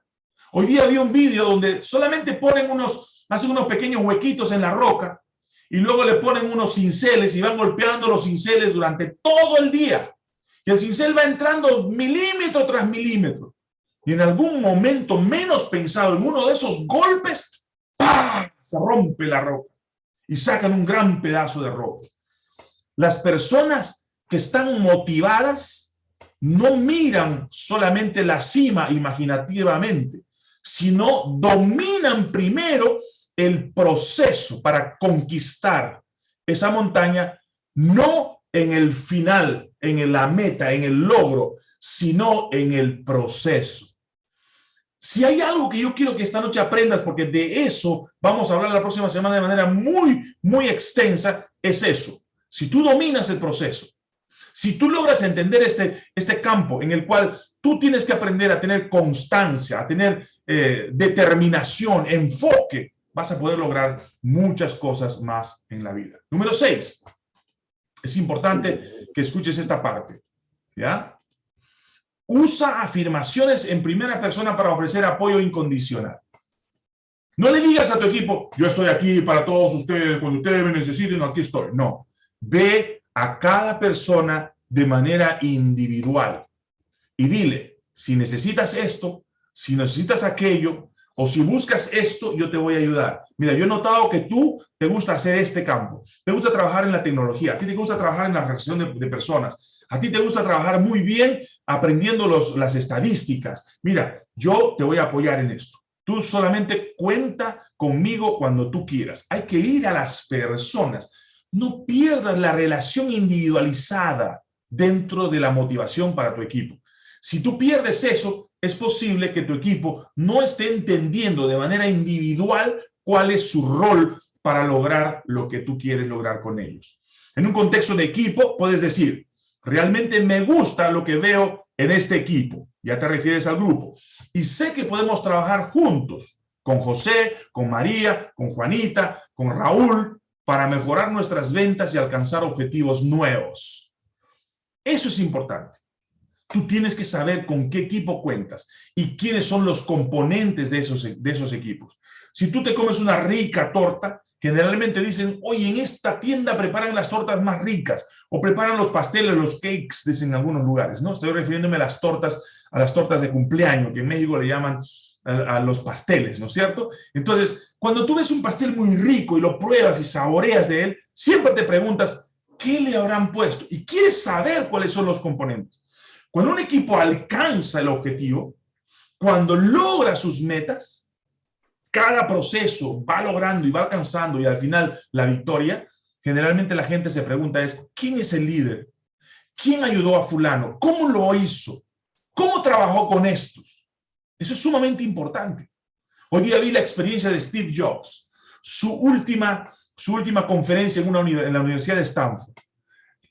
Hoy día vi un vídeo donde solamente ponen unos, hacen unos pequeños huequitos en la roca y luego le ponen unos cinceles y van golpeando los cinceles durante todo el día. Y el cincel va entrando milímetro tras milímetro. Y en algún momento menos pensado, en uno de esos golpes, se rompe la roca y sacan un gran pedazo de roca. Las personas que están motivadas no miran solamente la cima imaginativamente, sino dominan primero el proceso para conquistar esa montaña, no en el final, en la meta, en el logro, sino en el proceso. Si hay algo que yo quiero que esta noche aprendas, porque de eso vamos a hablar la próxima semana de manera muy, muy extensa, es eso. Si tú dominas el proceso, si tú logras entender este, este campo en el cual tú tienes que aprender a tener constancia, a tener eh, determinación, enfoque, vas a poder lograr muchas cosas más en la vida. Número seis, es importante que escuches esta parte, ¿ya? usa afirmaciones en primera persona para ofrecer apoyo incondicional. No le digas a tu equipo, yo estoy aquí para todos ustedes, cuando ustedes me necesiten, aquí estoy. No, ve a cada persona de manera individual y dile, si necesitas esto, si necesitas aquello, o si buscas esto, yo te voy a ayudar. Mira, yo he notado que tú te gusta hacer este campo, te gusta trabajar en la tecnología, a ti te gusta trabajar en la relación de, de personas, a ti te gusta trabajar muy bien aprendiendo los, las estadísticas. Mira, yo te voy a apoyar en esto. Tú solamente cuenta conmigo cuando tú quieras. Hay que ir a las personas. No pierdas la relación individualizada dentro de la motivación para tu equipo. Si tú pierdes eso, es posible que tu equipo no esté entendiendo de manera individual cuál es su rol para lograr lo que tú quieres lograr con ellos. En un contexto de equipo, puedes decir, realmente me gusta lo que veo en este equipo. Ya te refieres al grupo. Y sé que podemos trabajar juntos con José, con María, con Juanita, con Raúl, para mejorar nuestras ventas y alcanzar objetivos nuevos. Eso es importante. Tú tienes que saber con qué equipo cuentas y quiénes son los componentes de esos, de esos equipos. Si tú te comes una rica torta, generalmente dicen, oye, en esta tienda preparan las tortas más ricas o preparan los pasteles, los cakes, dicen en algunos lugares, ¿no? Estoy refiriéndome a las tortas, a las tortas de cumpleaños, que en México le llaman a, a los pasteles, ¿no es cierto? Entonces, cuando tú ves un pastel muy rico y lo pruebas y saboreas de él, siempre te preguntas, ¿qué le habrán puesto? Y quieres saber cuáles son los componentes. Cuando un equipo alcanza el objetivo, cuando logra sus metas, cada proceso va logrando y va alcanzando y al final la victoria, generalmente la gente se pregunta es, ¿quién es el líder? ¿Quién ayudó a fulano? ¿Cómo lo hizo? ¿Cómo trabajó con estos? Eso es sumamente importante. Hoy día vi la experiencia de Steve Jobs, su última, su última conferencia en, una, en la Universidad de Stanford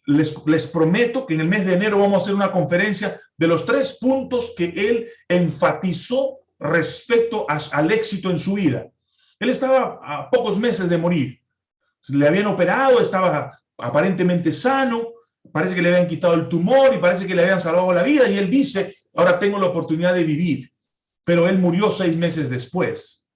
les, prometo que en el mes de enero vamos a hacer una conferencia de los tres puntos que él enfatizó respecto al éxito en su vida. Él estaba a pocos meses de morir. Le habían operado, estaba aparentemente sano, parece que le habían quitado el tumor y parece que le habían salvado la vida y él dice, ahora tengo la oportunidad de vivir. Pero él murió seis meses después.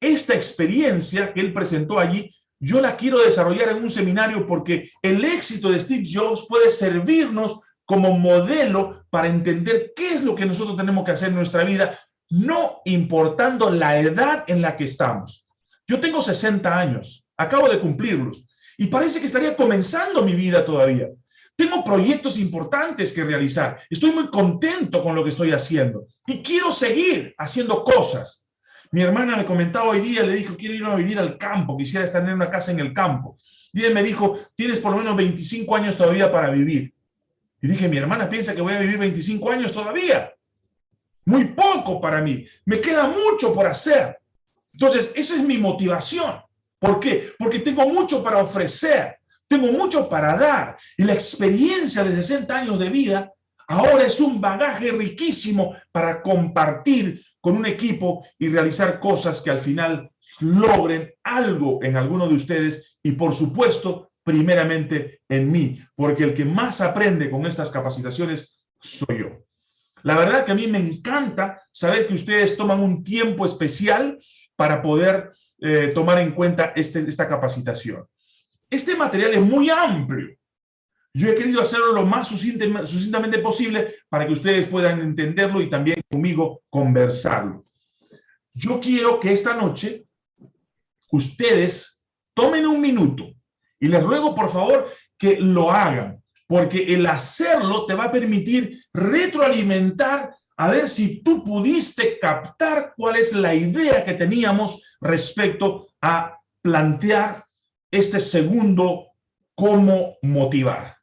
Esta experiencia que él presentó allí yo la quiero desarrollar en un seminario porque el éxito de Steve Jobs puede servirnos como modelo para entender qué es lo que nosotros tenemos que hacer en nuestra vida, no importando la edad en la que estamos. Yo tengo 60 años, acabo de cumplirlos, y parece que estaría comenzando mi vida todavía. Tengo proyectos importantes que realizar, estoy muy contento con lo que estoy haciendo y quiero seguir haciendo cosas. Mi hermana me comentaba hoy día, le dijo, quiero ir a vivir al campo, quisiera estar en una casa en el campo. Y él me dijo, tienes por lo menos 25 años todavía para vivir. Y dije, mi hermana piensa que voy a vivir 25 años todavía. Muy poco para mí. Me queda mucho por hacer. Entonces, esa es mi motivación. ¿Por qué? Porque tengo mucho para ofrecer. Tengo mucho para dar. Y la experiencia de 60 años de vida ahora es un bagaje riquísimo para compartir con un equipo y realizar cosas que al final logren algo en alguno de ustedes y por supuesto, primeramente en mí, porque el que más aprende con estas capacitaciones soy yo. La verdad que a mí me encanta saber que ustedes toman un tiempo especial para poder eh, tomar en cuenta este, esta capacitación. Este material es muy amplio. Yo he querido hacerlo lo más sucintamente posible para que ustedes puedan entenderlo y también conmigo conversarlo. Yo quiero que esta noche ustedes tomen un minuto y les ruego por favor que lo hagan, porque el hacerlo te va a permitir retroalimentar a ver si tú pudiste captar cuál es la idea que teníamos respecto a plantear este segundo cómo motivar.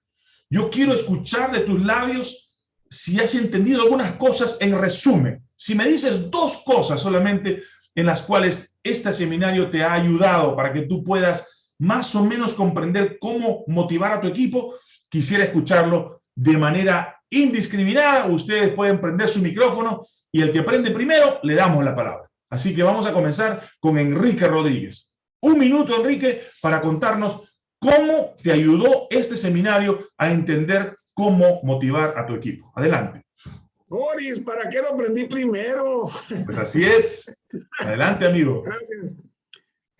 Yo quiero escuchar de tus labios si has entendido algunas cosas en resumen. Si me dices dos cosas solamente en las cuales este seminario te ha ayudado para que tú puedas más o menos comprender cómo motivar a tu equipo, quisiera escucharlo de manera indiscriminada. Ustedes pueden prender su micrófono y el que prende primero le damos la palabra. Así que vamos a comenzar con Enrique Rodríguez. Un minuto, Enrique, para contarnos ¿Cómo te ayudó este seminario a entender cómo motivar a tu equipo? Adelante. Boris, ¿para qué lo aprendí primero? Pues así es. Adelante, amigo. Gracias.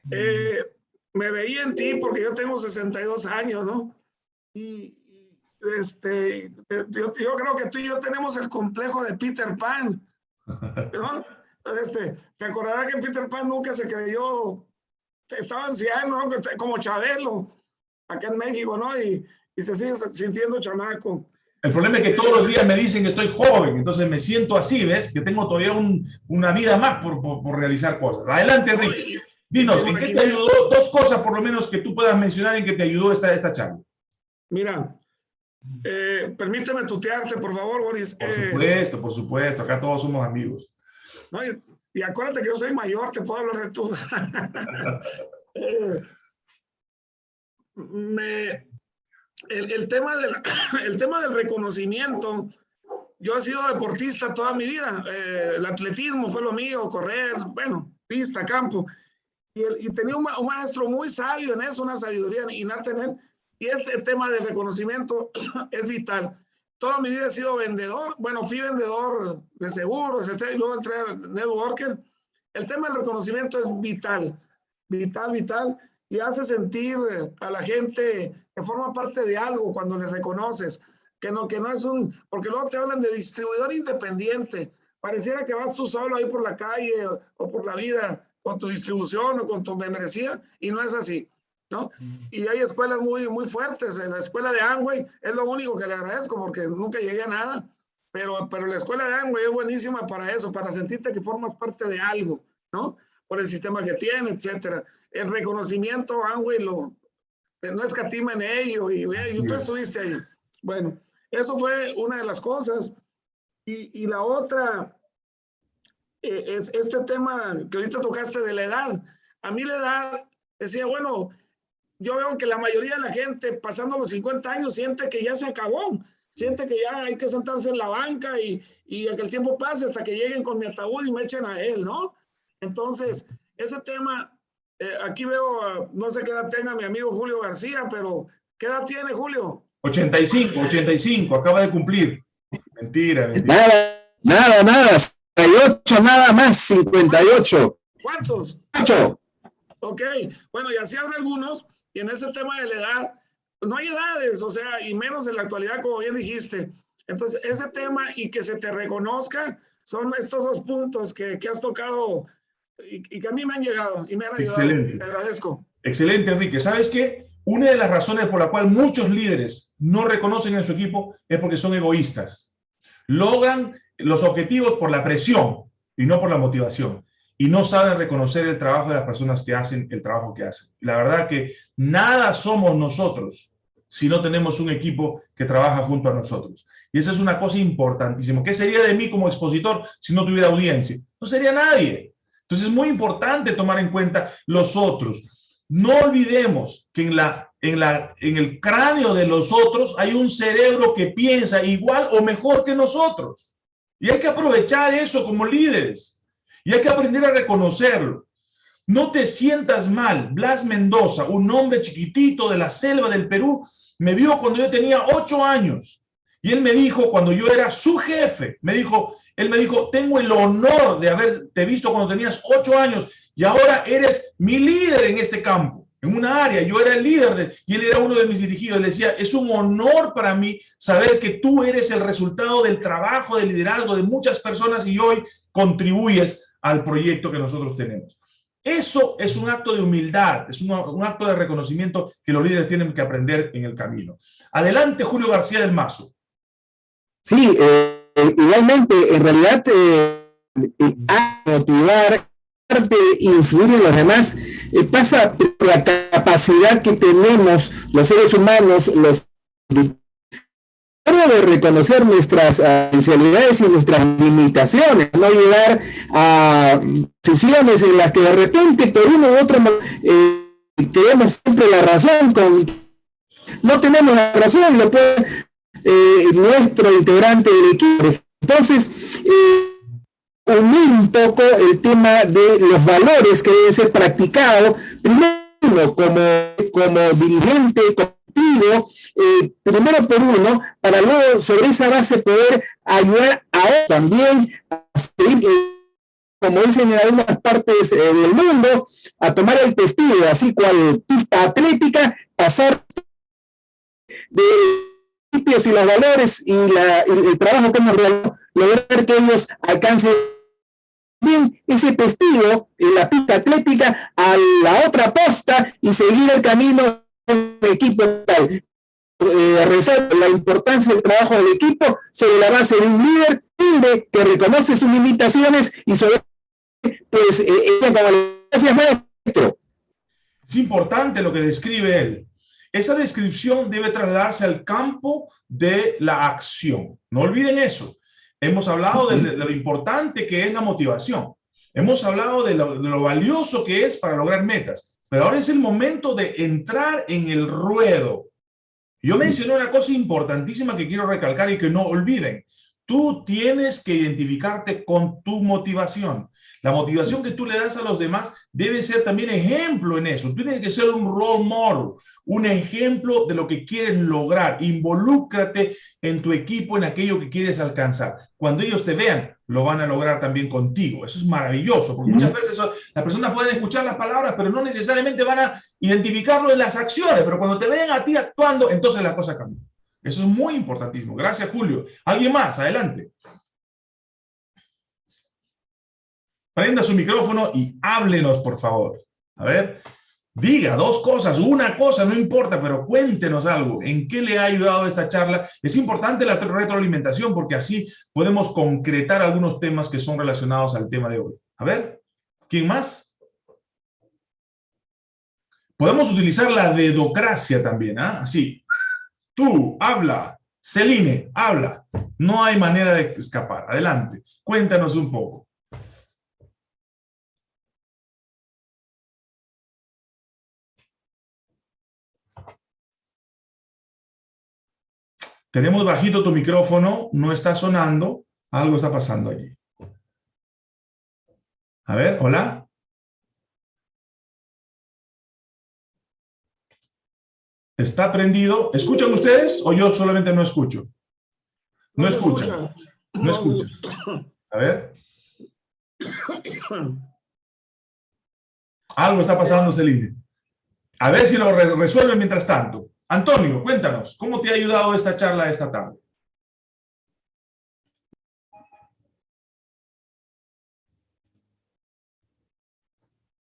Eh, me veía en ti porque yo tengo 62 años, ¿no? Y este, yo, creo que tú y yo tenemos el complejo de Peter Pan, ¿no? este, te acordarás que Peter Pan nunca se creyó, estaba anciano, como Chabelo, acá en México, ¿no? Y, y se sigue sintiendo chamaco. El problema es que todos los días me dicen que estoy joven, entonces me siento así, ¿ves? Que tengo todavía un, una vida más por, por, realizar cosas. Adelante, Enrique. Dinos, ¿en qué te ayudó? Dos cosas por lo menos que tú puedas mencionar en que te ayudó esta, esta charla. Mira, eh, permíteme tutearte, por favor, Boris. Por eh, supuesto, por supuesto. Acá todos somos amigos. y, acuérdate que yo soy mayor, te puedo hablar de tú. Eh, me, el, tema del, el tema del reconocimiento, yo he sido deportista toda mi vida, eh, el atletismo fue lo mío, correr, bueno, pista, campo, y, tenía un, maestro muy sabio en eso, una sabiduría innata en él, y este tema del reconocimiento es vital. Toda mi vida he sido vendedor, bueno, fui vendedor de seguros, y luego entré networker. El tema del reconocimiento es vital, vital, vital y hace sentir a la gente que forma parte de algo cuando le reconoces, que no, que no es un, porque luego te hablan de distribuidor independiente, pareciera que vas tú solo ahí por la calle o, por la vida con tu distribución o con tu membresía y no es así, ¿no? Y hay escuelas muy, muy fuertes, en la escuela de Amway es lo único que le agradezco porque nunca llegué a nada, pero, pero la escuela de Amway es buenísima para eso, para sentirte que formas parte de algo, ¿no? Por el sistema que tiene, etcétera el reconocimiento, Angüe, lo, no escatima en ello, y, y tú estuviste ahí. Bueno, eso fue una de las cosas. Y, y la otra eh, es este tema que ahorita tocaste de la edad. A mí la edad, decía, bueno, yo veo que la mayoría de la gente pasando los 50 años siente que ya se acabó, siente que ya hay que sentarse en la banca y, y que el tiempo pase hasta que lleguen con mi ataúd y me echen a él, ¿no? Entonces, ese tema eh, aquí veo, no sé qué edad tenga mi amigo Julio García, pero ¿qué edad tiene Julio? 85, 85, acaba de cumplir. Mentira, mentira. Nada, nada, nada. 58 nada más, 58. ¿Cuántos? 8. Ok, bueno, y así habrá algunos, y en ese tema de la edad, no hay edades, o sea, y menos en la actualidad, como bien dijiste. Entonces, ese tema y que se te reconozca son estos dos puntos que, que has tocado y, que a mí me han llegado y me han ayudado. Excelente. Te agradezco. Excelente, Enrique. ¿Sabes qué? Una de las razones por la cual muchos líderes no reconocen en su equipo es porque son egoístas. Logran los objetivos por la presión y no por la motivación. Y no saben reconocer el trabajo de las personas que hacen el trabajo que hacen. la verdad que nada somos nosotros si no tenemos un equipo que trabaja junto a nosotros. Y eso es una cosa importantísima. ¿Qué sería de mí como expositor si no tuviera audiencia? No sería nadie. Entonces es muy importante tomar en cuenta los otros. No olvidemos que en, la, en, la, en el cráneo de los otros hay un cerebro que piensa igual o mejor que nosotros. Y hay que aprovechar eso como líderes. Y hay que aprender a reconocerlo. No te sientas mal. Blas Mendoza, un hombre chiquitito de la selva del Perú, me vio cuando yo tenía ocho años. Y él me dijo, cuando yo era su jefe, me dijo, él me dijo, tengo el honor de haberte visto cuando tenías ocho años y ahora eres mi líder en este campo, en una área. Yo era el líder de, y él era uno de mis dirigidos. Le decía, es un honor para mí saber que tú eres el resultado del trabajo de liderazgo de muchas personas y hoy contribuyes al proyecto que nosotros tenemos. Eso es un acto de humildad, es un, acto de reconocimiento que los líderes tienen que aprender en el camino. Adelante, Julio García del Mazo. Sí, eh, igualmente, en realidad, eh, motivar, influir en los demás, eh, pasa por la capacidad que tenemos los seres humanos, los de reconocer nuestras especialidades y nuestras limitaciones, no llegar a decisiones en las que de repente por uno u otro eh, tenemos siempre la razón, con, no tenemos la razón, lo puede eh, nuestro integrante del equipo. Entonces, eh, unir un poco el tema de los valores que deben ser practicados, primero como, como dirigente, contigo, eh, primero por uno, para luego sobre esa base poder ayudar a otros también seguir, como dicen en algunas partes del mundo, a tomar el testigo, así cual pista atlética, pasar de y los valores y, la, el trabajo que hemos realizado, lograr que ellos alcancen bien ese testigo en la pista atlética a la otra posta y seguir el camino del equipo tal. Eh, resalta la importancia del trabajo del equipo sobre la base de un líder que reconoce sus limitaciones y sobre pues eh. Es importante lo que describe él. Esa descripción debe trasladarse al campo de la acción. No olviden eso. Hemos hablado de, lo importante que es la motivación. Hemos hablado de lo, valioso que es para lograr metas. Pero ahora es el momento de entrar en el ruedo. Yo mencioné una cosa importantísima que quiero recalcar y que no olviden. Tú tienes que identificarte con tu motivación. La motivación que tú le das a los demás debe ser también ejemplo en eso. Tú tienes que ser un role model, un ejemplo de lo que quieres lograr. Involúcrate en tu equipo, en aquello que quieres alcanzar. Cuando ellos te vean, lo van a lograr también contigo. Eso es maravilloso, porque muchas veces las personas pueden escuchar las palabras, pero no necesariamente van a identificarlo en las acciones. Pero cuando te vean a ti actuando, entonces la cosa cambia. Eso es muy importantísimo. Gracias, Julio. ¿Alguien más? Adelante. Prenda su micrófono y háblenos, por favor. A ver, diga dos cosas, una cosa, no importa, pero cuéntenos algo. ¿En qué le ha ayudado esta charla? Es importante la retroalimentación porque así podemos concretar algunos temas que son relacionados al tema de hoy. A ver, ¿quién más? Podemos utilizar la dedocracia también, ¿ah? Así. Tú, habla. Celine, habla. No hay manera de escapar. Adelante. Cuéntanos un poco. Tenemos bajito tu micrófono, no está sonando, algo está pasando allí. A ver, hola. ¿Está prendido? ¿Escuchan ustedes o yo solamente no escucho? No, escuchan. No escuchan. A ver. Algo está pasando, Celine. A ver si lo resuelven mientras tanto. Antonio, cuéntanos, ¿cómo te ha ayudado esta charla esta tarde?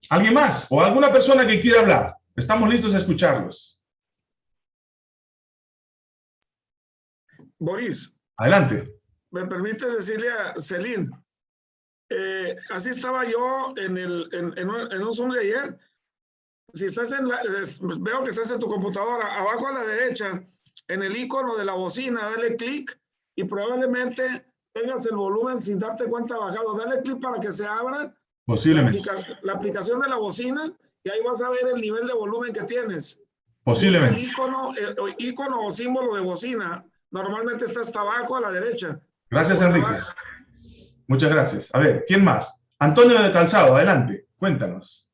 ¿Alguien más? ¿O alguna persona que quiera hablar? Estamos listos a escucharlos. Boris. Adelante. ¿Me permite decirle a Celine? Eh, así estaba yo en, el, en, en, un, en un Zoom de ayer si estás en la, veo que estás en tu computadora, abajo a la derecha, en el icono de la bocina, dale clic y probablemente tengas el volumen sin darte cuenta bajado. Dale clic para que se abra Posiblemente. La, aplicación de la bocina y ahí vas a ver el nivel de volumen que tienes. Posiblemente. El icono, el icono o símbolo de bocina normalmente está hasta abajo a la derecha. Gracias, Enrique. Muchas gracias. A ver, ¿quién más? Antonio de Calzado, adelante. Cuéntanos.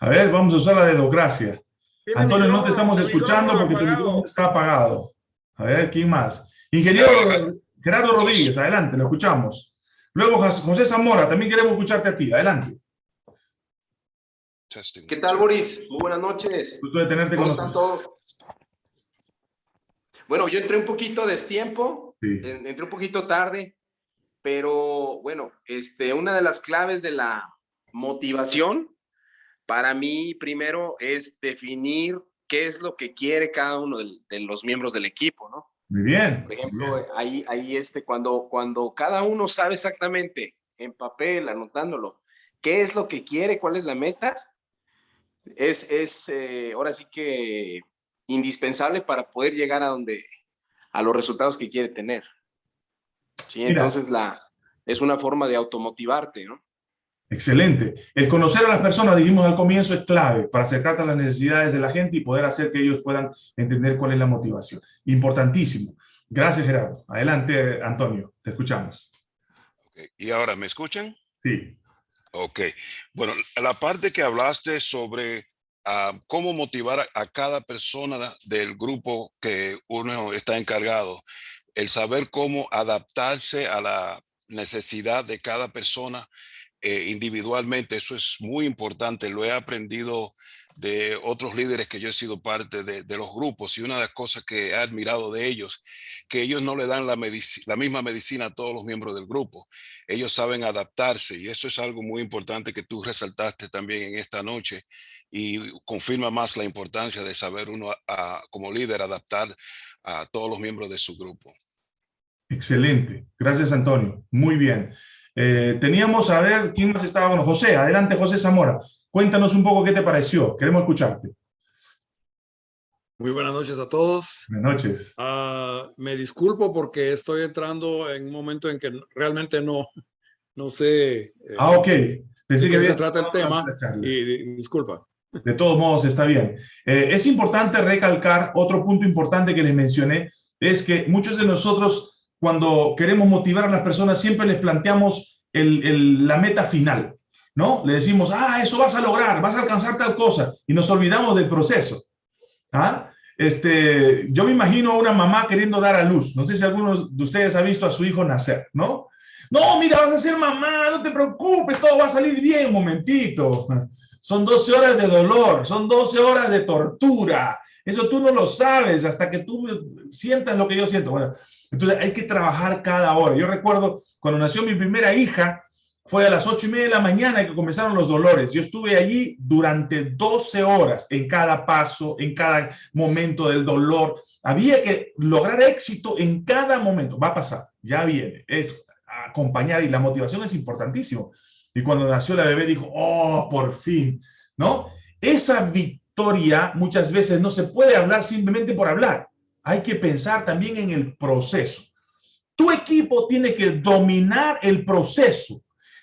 A ver, vamos a usar la dedocracia. Antonio, no te estamos escuchando porque tu micrófono está apagado. A ver, ¿quién más? Ingeniero Gerardo Rodríguez, adelante, lo escuchamos. Luego José Zamora, también queremos escucharte a ti, adelante. ¿Qué tal, Boris? Muy buenas noches. Gusto de tenerte ¿Cómo están todos? Bueno, yo entré un poquito a destiempo, entré un poquito tarde, pero bueno, este, una de las claves de la motivación para mí, primero es definir qué es lo que quiere cada uno de, los miembros del equipo, ¿no? Muy bien. Por ejemplo, ahí, ahí este, cuando, cuando cada uno sabe exactamente en papel, anotándolo, qué es lo que quiere, cuál es la meta, es, es eh, ahora sí que indispensable para poder llegar a donde, a los resultados que quiere tener. Sí, entonces la, es una forma de automotivarte, ¿no? Excelente. El conocer a las personas, dijimos al comienzo, es clave para acercarte a las necesidades de la gente y poder hacer que ellos puedan entender cuál es la motivación. Importantísimo. Gracias, Gerardo. Adelante, Antonio. Te escuchamos. ¿Y ahora me escuchan? Sí. Ok. Bueno, la parte que hablaste sobre ah, cómo motivar a, cada persona del grupo que uno está encargado, el saber cómo adaptarse a la necesidad de cada persona, eh, individualmente. Eso es muy importante. Lo he aprendido de otros líderes que yo he sido parte de, los grupos y una de las cosas que he admirado de ellos, que ellos no le dan la, misma medicina a todos los miembros del grupo. Ellos saben adaptarse y eso es algo muy importante que tú resaltaste también en esta noche y confirma más la importancia de saber uno como líder adaptar a todos los miembros de su grupo. Excelente. Gracias, Antonio. Muy bien. Eh, teníamos a ver quién más estaba. Bueno, José, adelante, José Zamora. Cuéntanos un poco qué te pareció. Queremos escucharte. Muy buenas noches a todos. Buenas noches. Uh, me disculpo porque estoy entrando en un momento en que realmente no, no sé. Eh, ah, ok. Pensé que se trata el tema y, disculpa. De todos modos, está bien. Eh, es importante recalcar otro punto importante que les mencioné, es que muchos de nosotros, cuando queremos motivar a las personas, siempre les planteamos la meta final, ¿no? Le decimos, ah, eso vas a lograr, vas a alcanzar tal cosa, y nos olvidamos del proceso. ¿Ah? Este, yo me imagino a una mamá queriendo dar a luz. No sé si alguno de ustedes ha visto a su hijo nacer, ¿no? No, mira, vas a ser mamá, no te preocupes, todo va a salir bien, un momentito. Son 12 horas de dolor, son 12 horas de tortura. Eso tú no lo sabes hasta que tú sientas lo que yo siento. Bueno, entonces hay que trabajar cada hora. Yo recuerdo cuando nació mi primera hija, fue a las ocho y media de la mañana que comenzaron los dolores. Yo estuve allí durante 12 horas en cada paso, en cada momento del dolor. Había que lograr éxito en cada momento. Va a pasar, ya viene. Es acompañar y la motivación es importantísimo. Y cuando nació la bebé dijo, oh, por fin, ¿no? Esa victoria muchas veces no se puede hablar simplemente por hablar. Hay que pensar también en el proceso. Tu equipo tiene que dominar el proceso.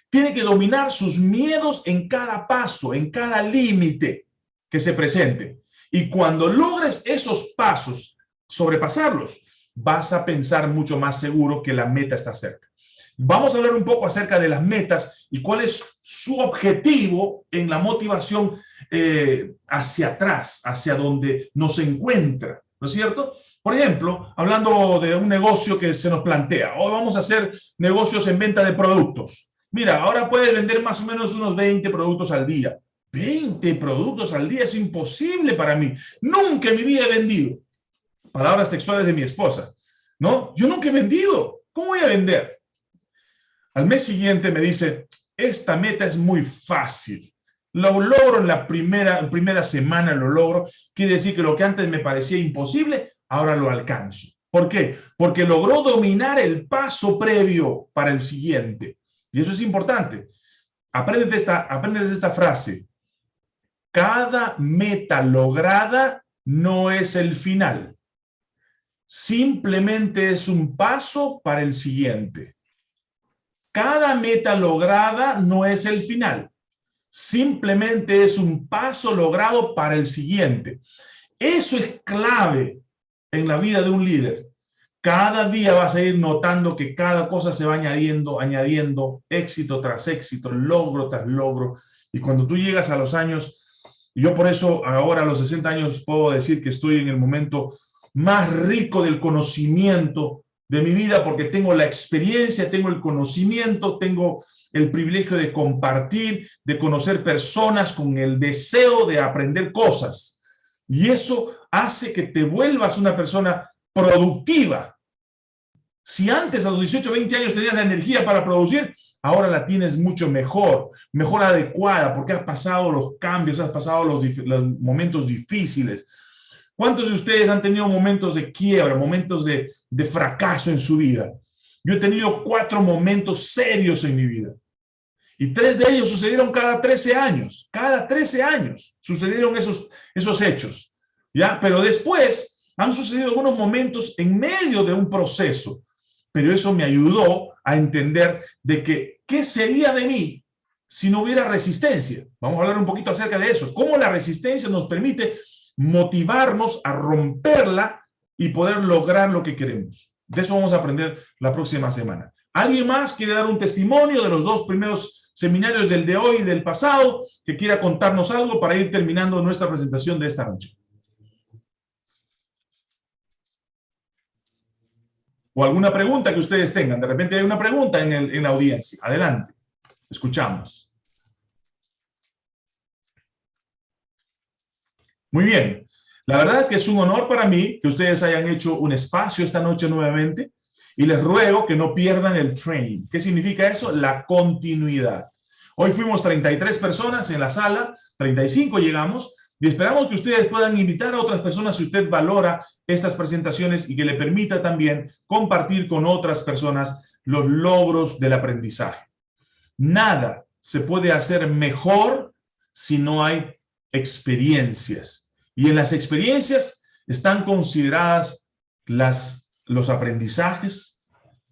Tiene que dominar sus miedos en cada paso, en cada límite que se presente. Y cuando logres esos pasos, sobrepasarlos, vas a pensar mucho más seguro que la meta está cerca. Vamos a hablar un poco acerca de las metas y cuál es su objetivo en la motivación eh, hacia atrás, hacia donde nos encuentra, ¿no es cierto? Por ejemplo, hablando de un negocio que se nos plantea, hoy vamos a hacer negocios en venta de productos. Mira, ahora puedes vender más o menos unos 20 productos al día. 20 productos al día es imposible para mí. Nunca en mi vida he vendido. Palabras textuales de mi esposa. ¿No? Yo nunca he vendido. ¿Cómo voy a vender? Al mes siguiente me dice, esta meta es muy fácil. Lo logro en la primera, primera semana, lo logro. Quiere decir que lo que antes me parecía imposible, ahora lo alcanzo. ¿Por qué? Porque logró dominar el paso previo para el siguiente. Y eso es importante. Aprende de esta, aprende de esta frase. Cada meta lograda no es el final. Simplemente es un paso para el siguiente. Cada meta lograda no es el final. Simplemente es un paso logrado para el siguiente. Eso es clave en la vida de un líder. Cada día vas a ir notando que cada cosa se va añadiendo, añadiendo éxito tras éxito, logro tras logro. Y cuando tú llegas a los años, yo por eso ahora a los 60 años puedo decir que estoy en el momento más rico del conocimiento de mi vida porque tengo la experiencia, tengo el conocimiento, tengo el privilegio de compartir, de conocer personas con el deseo de aprender cosas. Y eso hace que te vuelvas una persona productiva. Si antes a los 18, 20 años tenías la energía para producir, ahora la tienes mucho mejor, mejor adecuada, porque has pasado los cambios, has pasado los, los momentos difíciles, ¿Cuántos de ustedes han tenido momentos de quiebra, momentos de, de fracaso en su vida? Yo he tenido cuatro momentos serios en mi vida. Y tres de ellos sucedieron cada 13 años. Cada 13 años sucedieron esos, esos hechos. ¿ya? Pero después han sucedido algunos momentos en medio de un proceso. Pero eso me ayudó a entender de que, ¿qué sería de mí si no hubiera resistencia? Vamos a hablar un poquito acerca de eso. Cómo la resistencia nos permite motivarnos a romperla y poder lograr lo que queremos. De eso vamos a aprender la próxima semana. ¿Alguien más quiere dar un testimonio de los dos primeros seminarios del de hoy y del pasado que quiera contarnos algo para ir terminando nuestra presentación de esta noche? O alguna pregunta que ustedes tengan. De repente hay una pregunta en, en la audiencia. Adelante. Escuchamos. Muy bien. La verdad que es un honor para mí que ustedes hayan hecho un espacio esta noche nuevamente y les ruego que no pierdan el train. ¿Qué significa eso? La continuidad. Hoy fuimos 33 personas en la sala, 35 llegamos, y esperamos que ustedes puedan invitar a otras personas si usted valora estas presentaciones y que le permita también compartir con otras personas los logros del aprendizaje. Nada se puede hacer mejor si no hay experiencias. Y en las experiencias están consideradas los aprendizajes,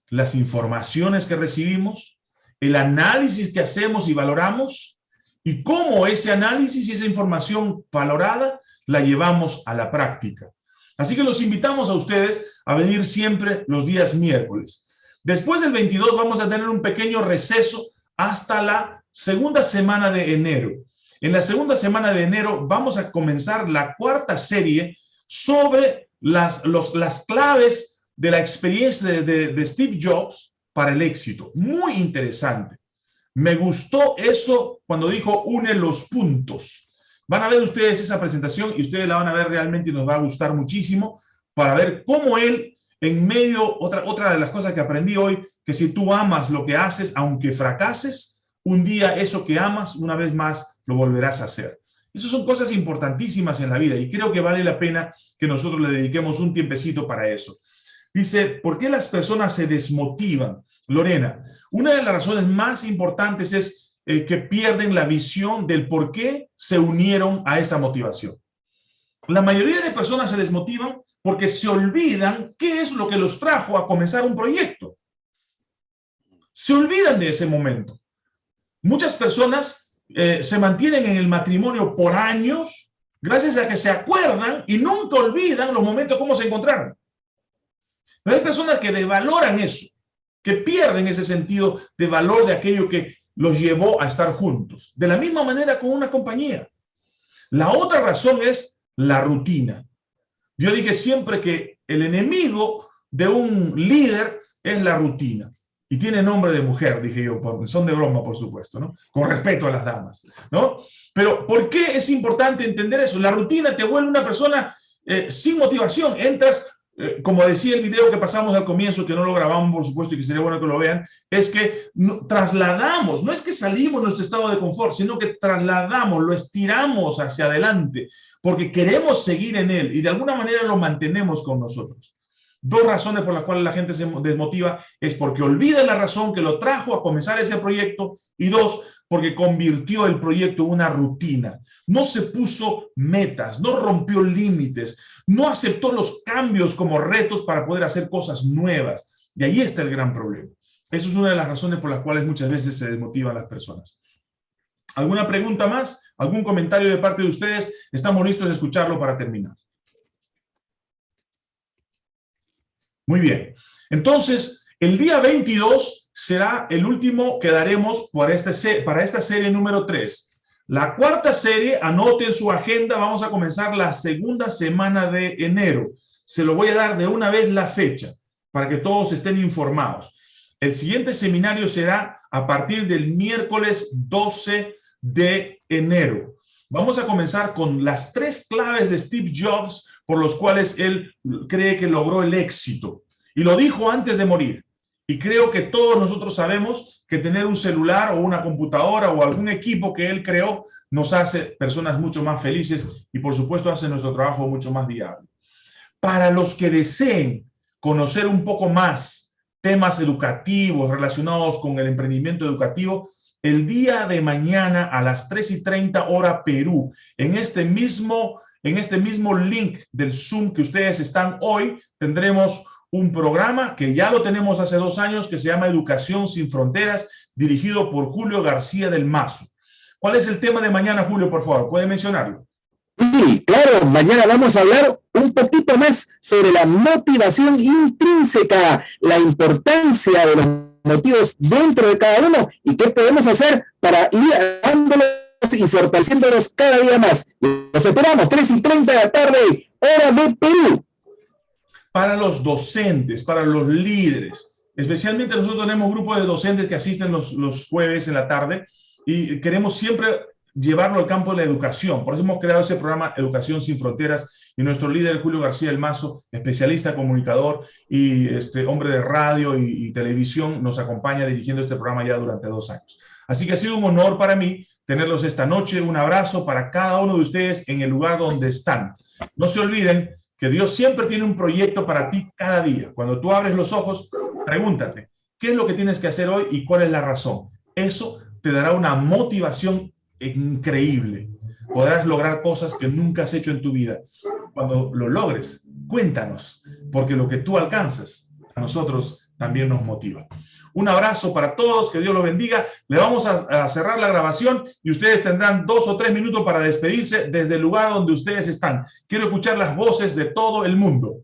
las informaciones que recibimos, el análisis que hacemos y valoramos, y cómo ese análisis y esa información valorada la llevamos a la práctica. Así que los invitamos a ustedes a venir siempre los días miércoles. Después del 22 vamos a tener un pequeño receso hasta la segunda semana de enero. En la segunda semana de enero vamos a comenzar la cuarta serie sobre las, las claves de la experiencia de, Steve Jobs para el éxito. Muy interesante. Me gustó eso cuando dijo une los puntos. Van a ver ustedes esa presentación y ustedes la van a ver realmente y nos va a gustar muchísimo para ver cómo él, en medio, otra, otra de las cosas que aprendí hoy, que si tú amas lo que haces, aunque fracases, un día eso que amas, una vez más, lo volverás a hacer. Esas son cosas importantísimas en la vida y creo que vale la pena que nosotros le dediquemos un tiempecito para eso. Dice, ¿por qué las personas se desmotivan? Lorena, una de las razones más importantes es eh, que pierden la visión del por qué se unieron a esa motivación. La mayoría de personas se desmotivan porque se olvidan qué es lo que los trajo a comenzar un proyecto. Se olvidan de ese momento. Muchas personas eh, se mantienen en el matrimonio por años gracias a que se acuerdan y nunca olvidan los momentos como se encontraron. Pero hay personas que desvaloran eso, que pierden ese sentido de valor de aquello que los llevó a estar juntos. De la misma manera con una compañía. La otra razón es la rutina. Yo dije siempre que el enemigo de un líder es la rutina. Y tiene nombre de mujer, dije yo, son de broma, por supuesto, ¿no? Con respeto a las damas, ¿no? Pero ¿por qué es importante entender eso? La rutina te vuelve una persona eh, sin motivación. Entras, eh, como decía el video que pasamos al comienzo, que no lo grabamos, por supuesto, y que sería bueno que lo vean, es que trasladamos, no es que salimos de nuestro estado de confort, sino que trasladamos, lo estiramos hacia adelante, porque queremos seguir en él y de alguna manera lo mantenemos con nosotros. Dos razones por las cuales la gente se desmotiva es porque olvida la razón que lo trajo a comenzar ese proyecto y dos, porque convirtió el proyecto en una rutina. No se puso metas, no rompió límites, no aceptó los cambios como retos para poder hacer cosas nuevas. Y ahí está el gran problema. Esa es una de las razones por las cuales muchas veces se desmotivan las personas. ¿Alguna pregunta más? ¿Algún comentario de parte de ustedes? Estamos listos a escucharlo para terminar. Muy bien. Entonces, el día 22 será el último que daremos para, este, para esta serie número 3. La cuarta serie, anote en su agenda, vamos a comenzar la segunda semana de enero. Se lo voy a dar de una vez la fecha para que todos estén informados. El siguiente seminario será a partir del miércoles 12 de enero. Vamos a comenzar con las tres claves de Steve Jobs por los cuales él cree que logró el éxito. Y lo dijo antes de morir. Y creo que todos nosotros sabemos que tener un celular o una computadora o algún equipo que él creó nos hace personas mucho más felices y por supuesto hace nuestro trabajo mucho más viable. Para los que deseen conocer un poco más temas educativos relacionados con el emprendimiento educativo, el día de mañana a las 3 y 30 hora Perú, en este mismo en este mismo link del Zoom que ustedes están hoy, tendremos un programa que ya lo tenemos hace dos años que se llama Educación sin Fronteras, dirigido por Julio García del Mazo. ¿Cuál es el tema de mañana, Julio, por favor? ¿Puede mencionarlo? Sí, claro, mañana vamos a hablar un poquito más sobre la motivación intrínseca, la importancia de los motivos dentro de cada uno y qué podemos hacer para ir dándole y fortaleciéndonos cada día más. Los esperamos, 3 y 30 de la tarde, hora de Perú. Para los docentes, para los líderes, especialmente nosotros tenemos grupos de docentes que asisten los, los jueves en la tarde y queremos siempre llevarlo al campo de la educación. Por eso hemos creado ese programa Educación sin Fronteras y nuestro líder Julio García El Mazo, especialista, comunicador y este, hombre de radio y, y televisión, nos acompaña dirigiendo este programa ya durante dos años. Así que ha sido un honor para mí tenerlos esta noche. Un abrazo para cada uno de ustedes en el lugar donde están. No se olviden que Dios siempre tiene un proyecto para ti cada día. Cuando tú abres los ojos, pregúntate, ¿qué es lo que tienes que hacer hoy y cuál es la razón? Eso te dará una motivación increíble. Podrás lograr cosas que nunca has hecho en tu vida. Cuando lo logres, cuéntanos, porque lo que tú alcanzas a nosotros también nos motiva. Un abrazo para todos, que Dios los bendiga. Le vamos a, a, cerrar la grabación y ustedes tendrán dos o tres minutos para despedirse desde el lugar donde ustedes están. Quiero escuchar las voces de todo el mundo.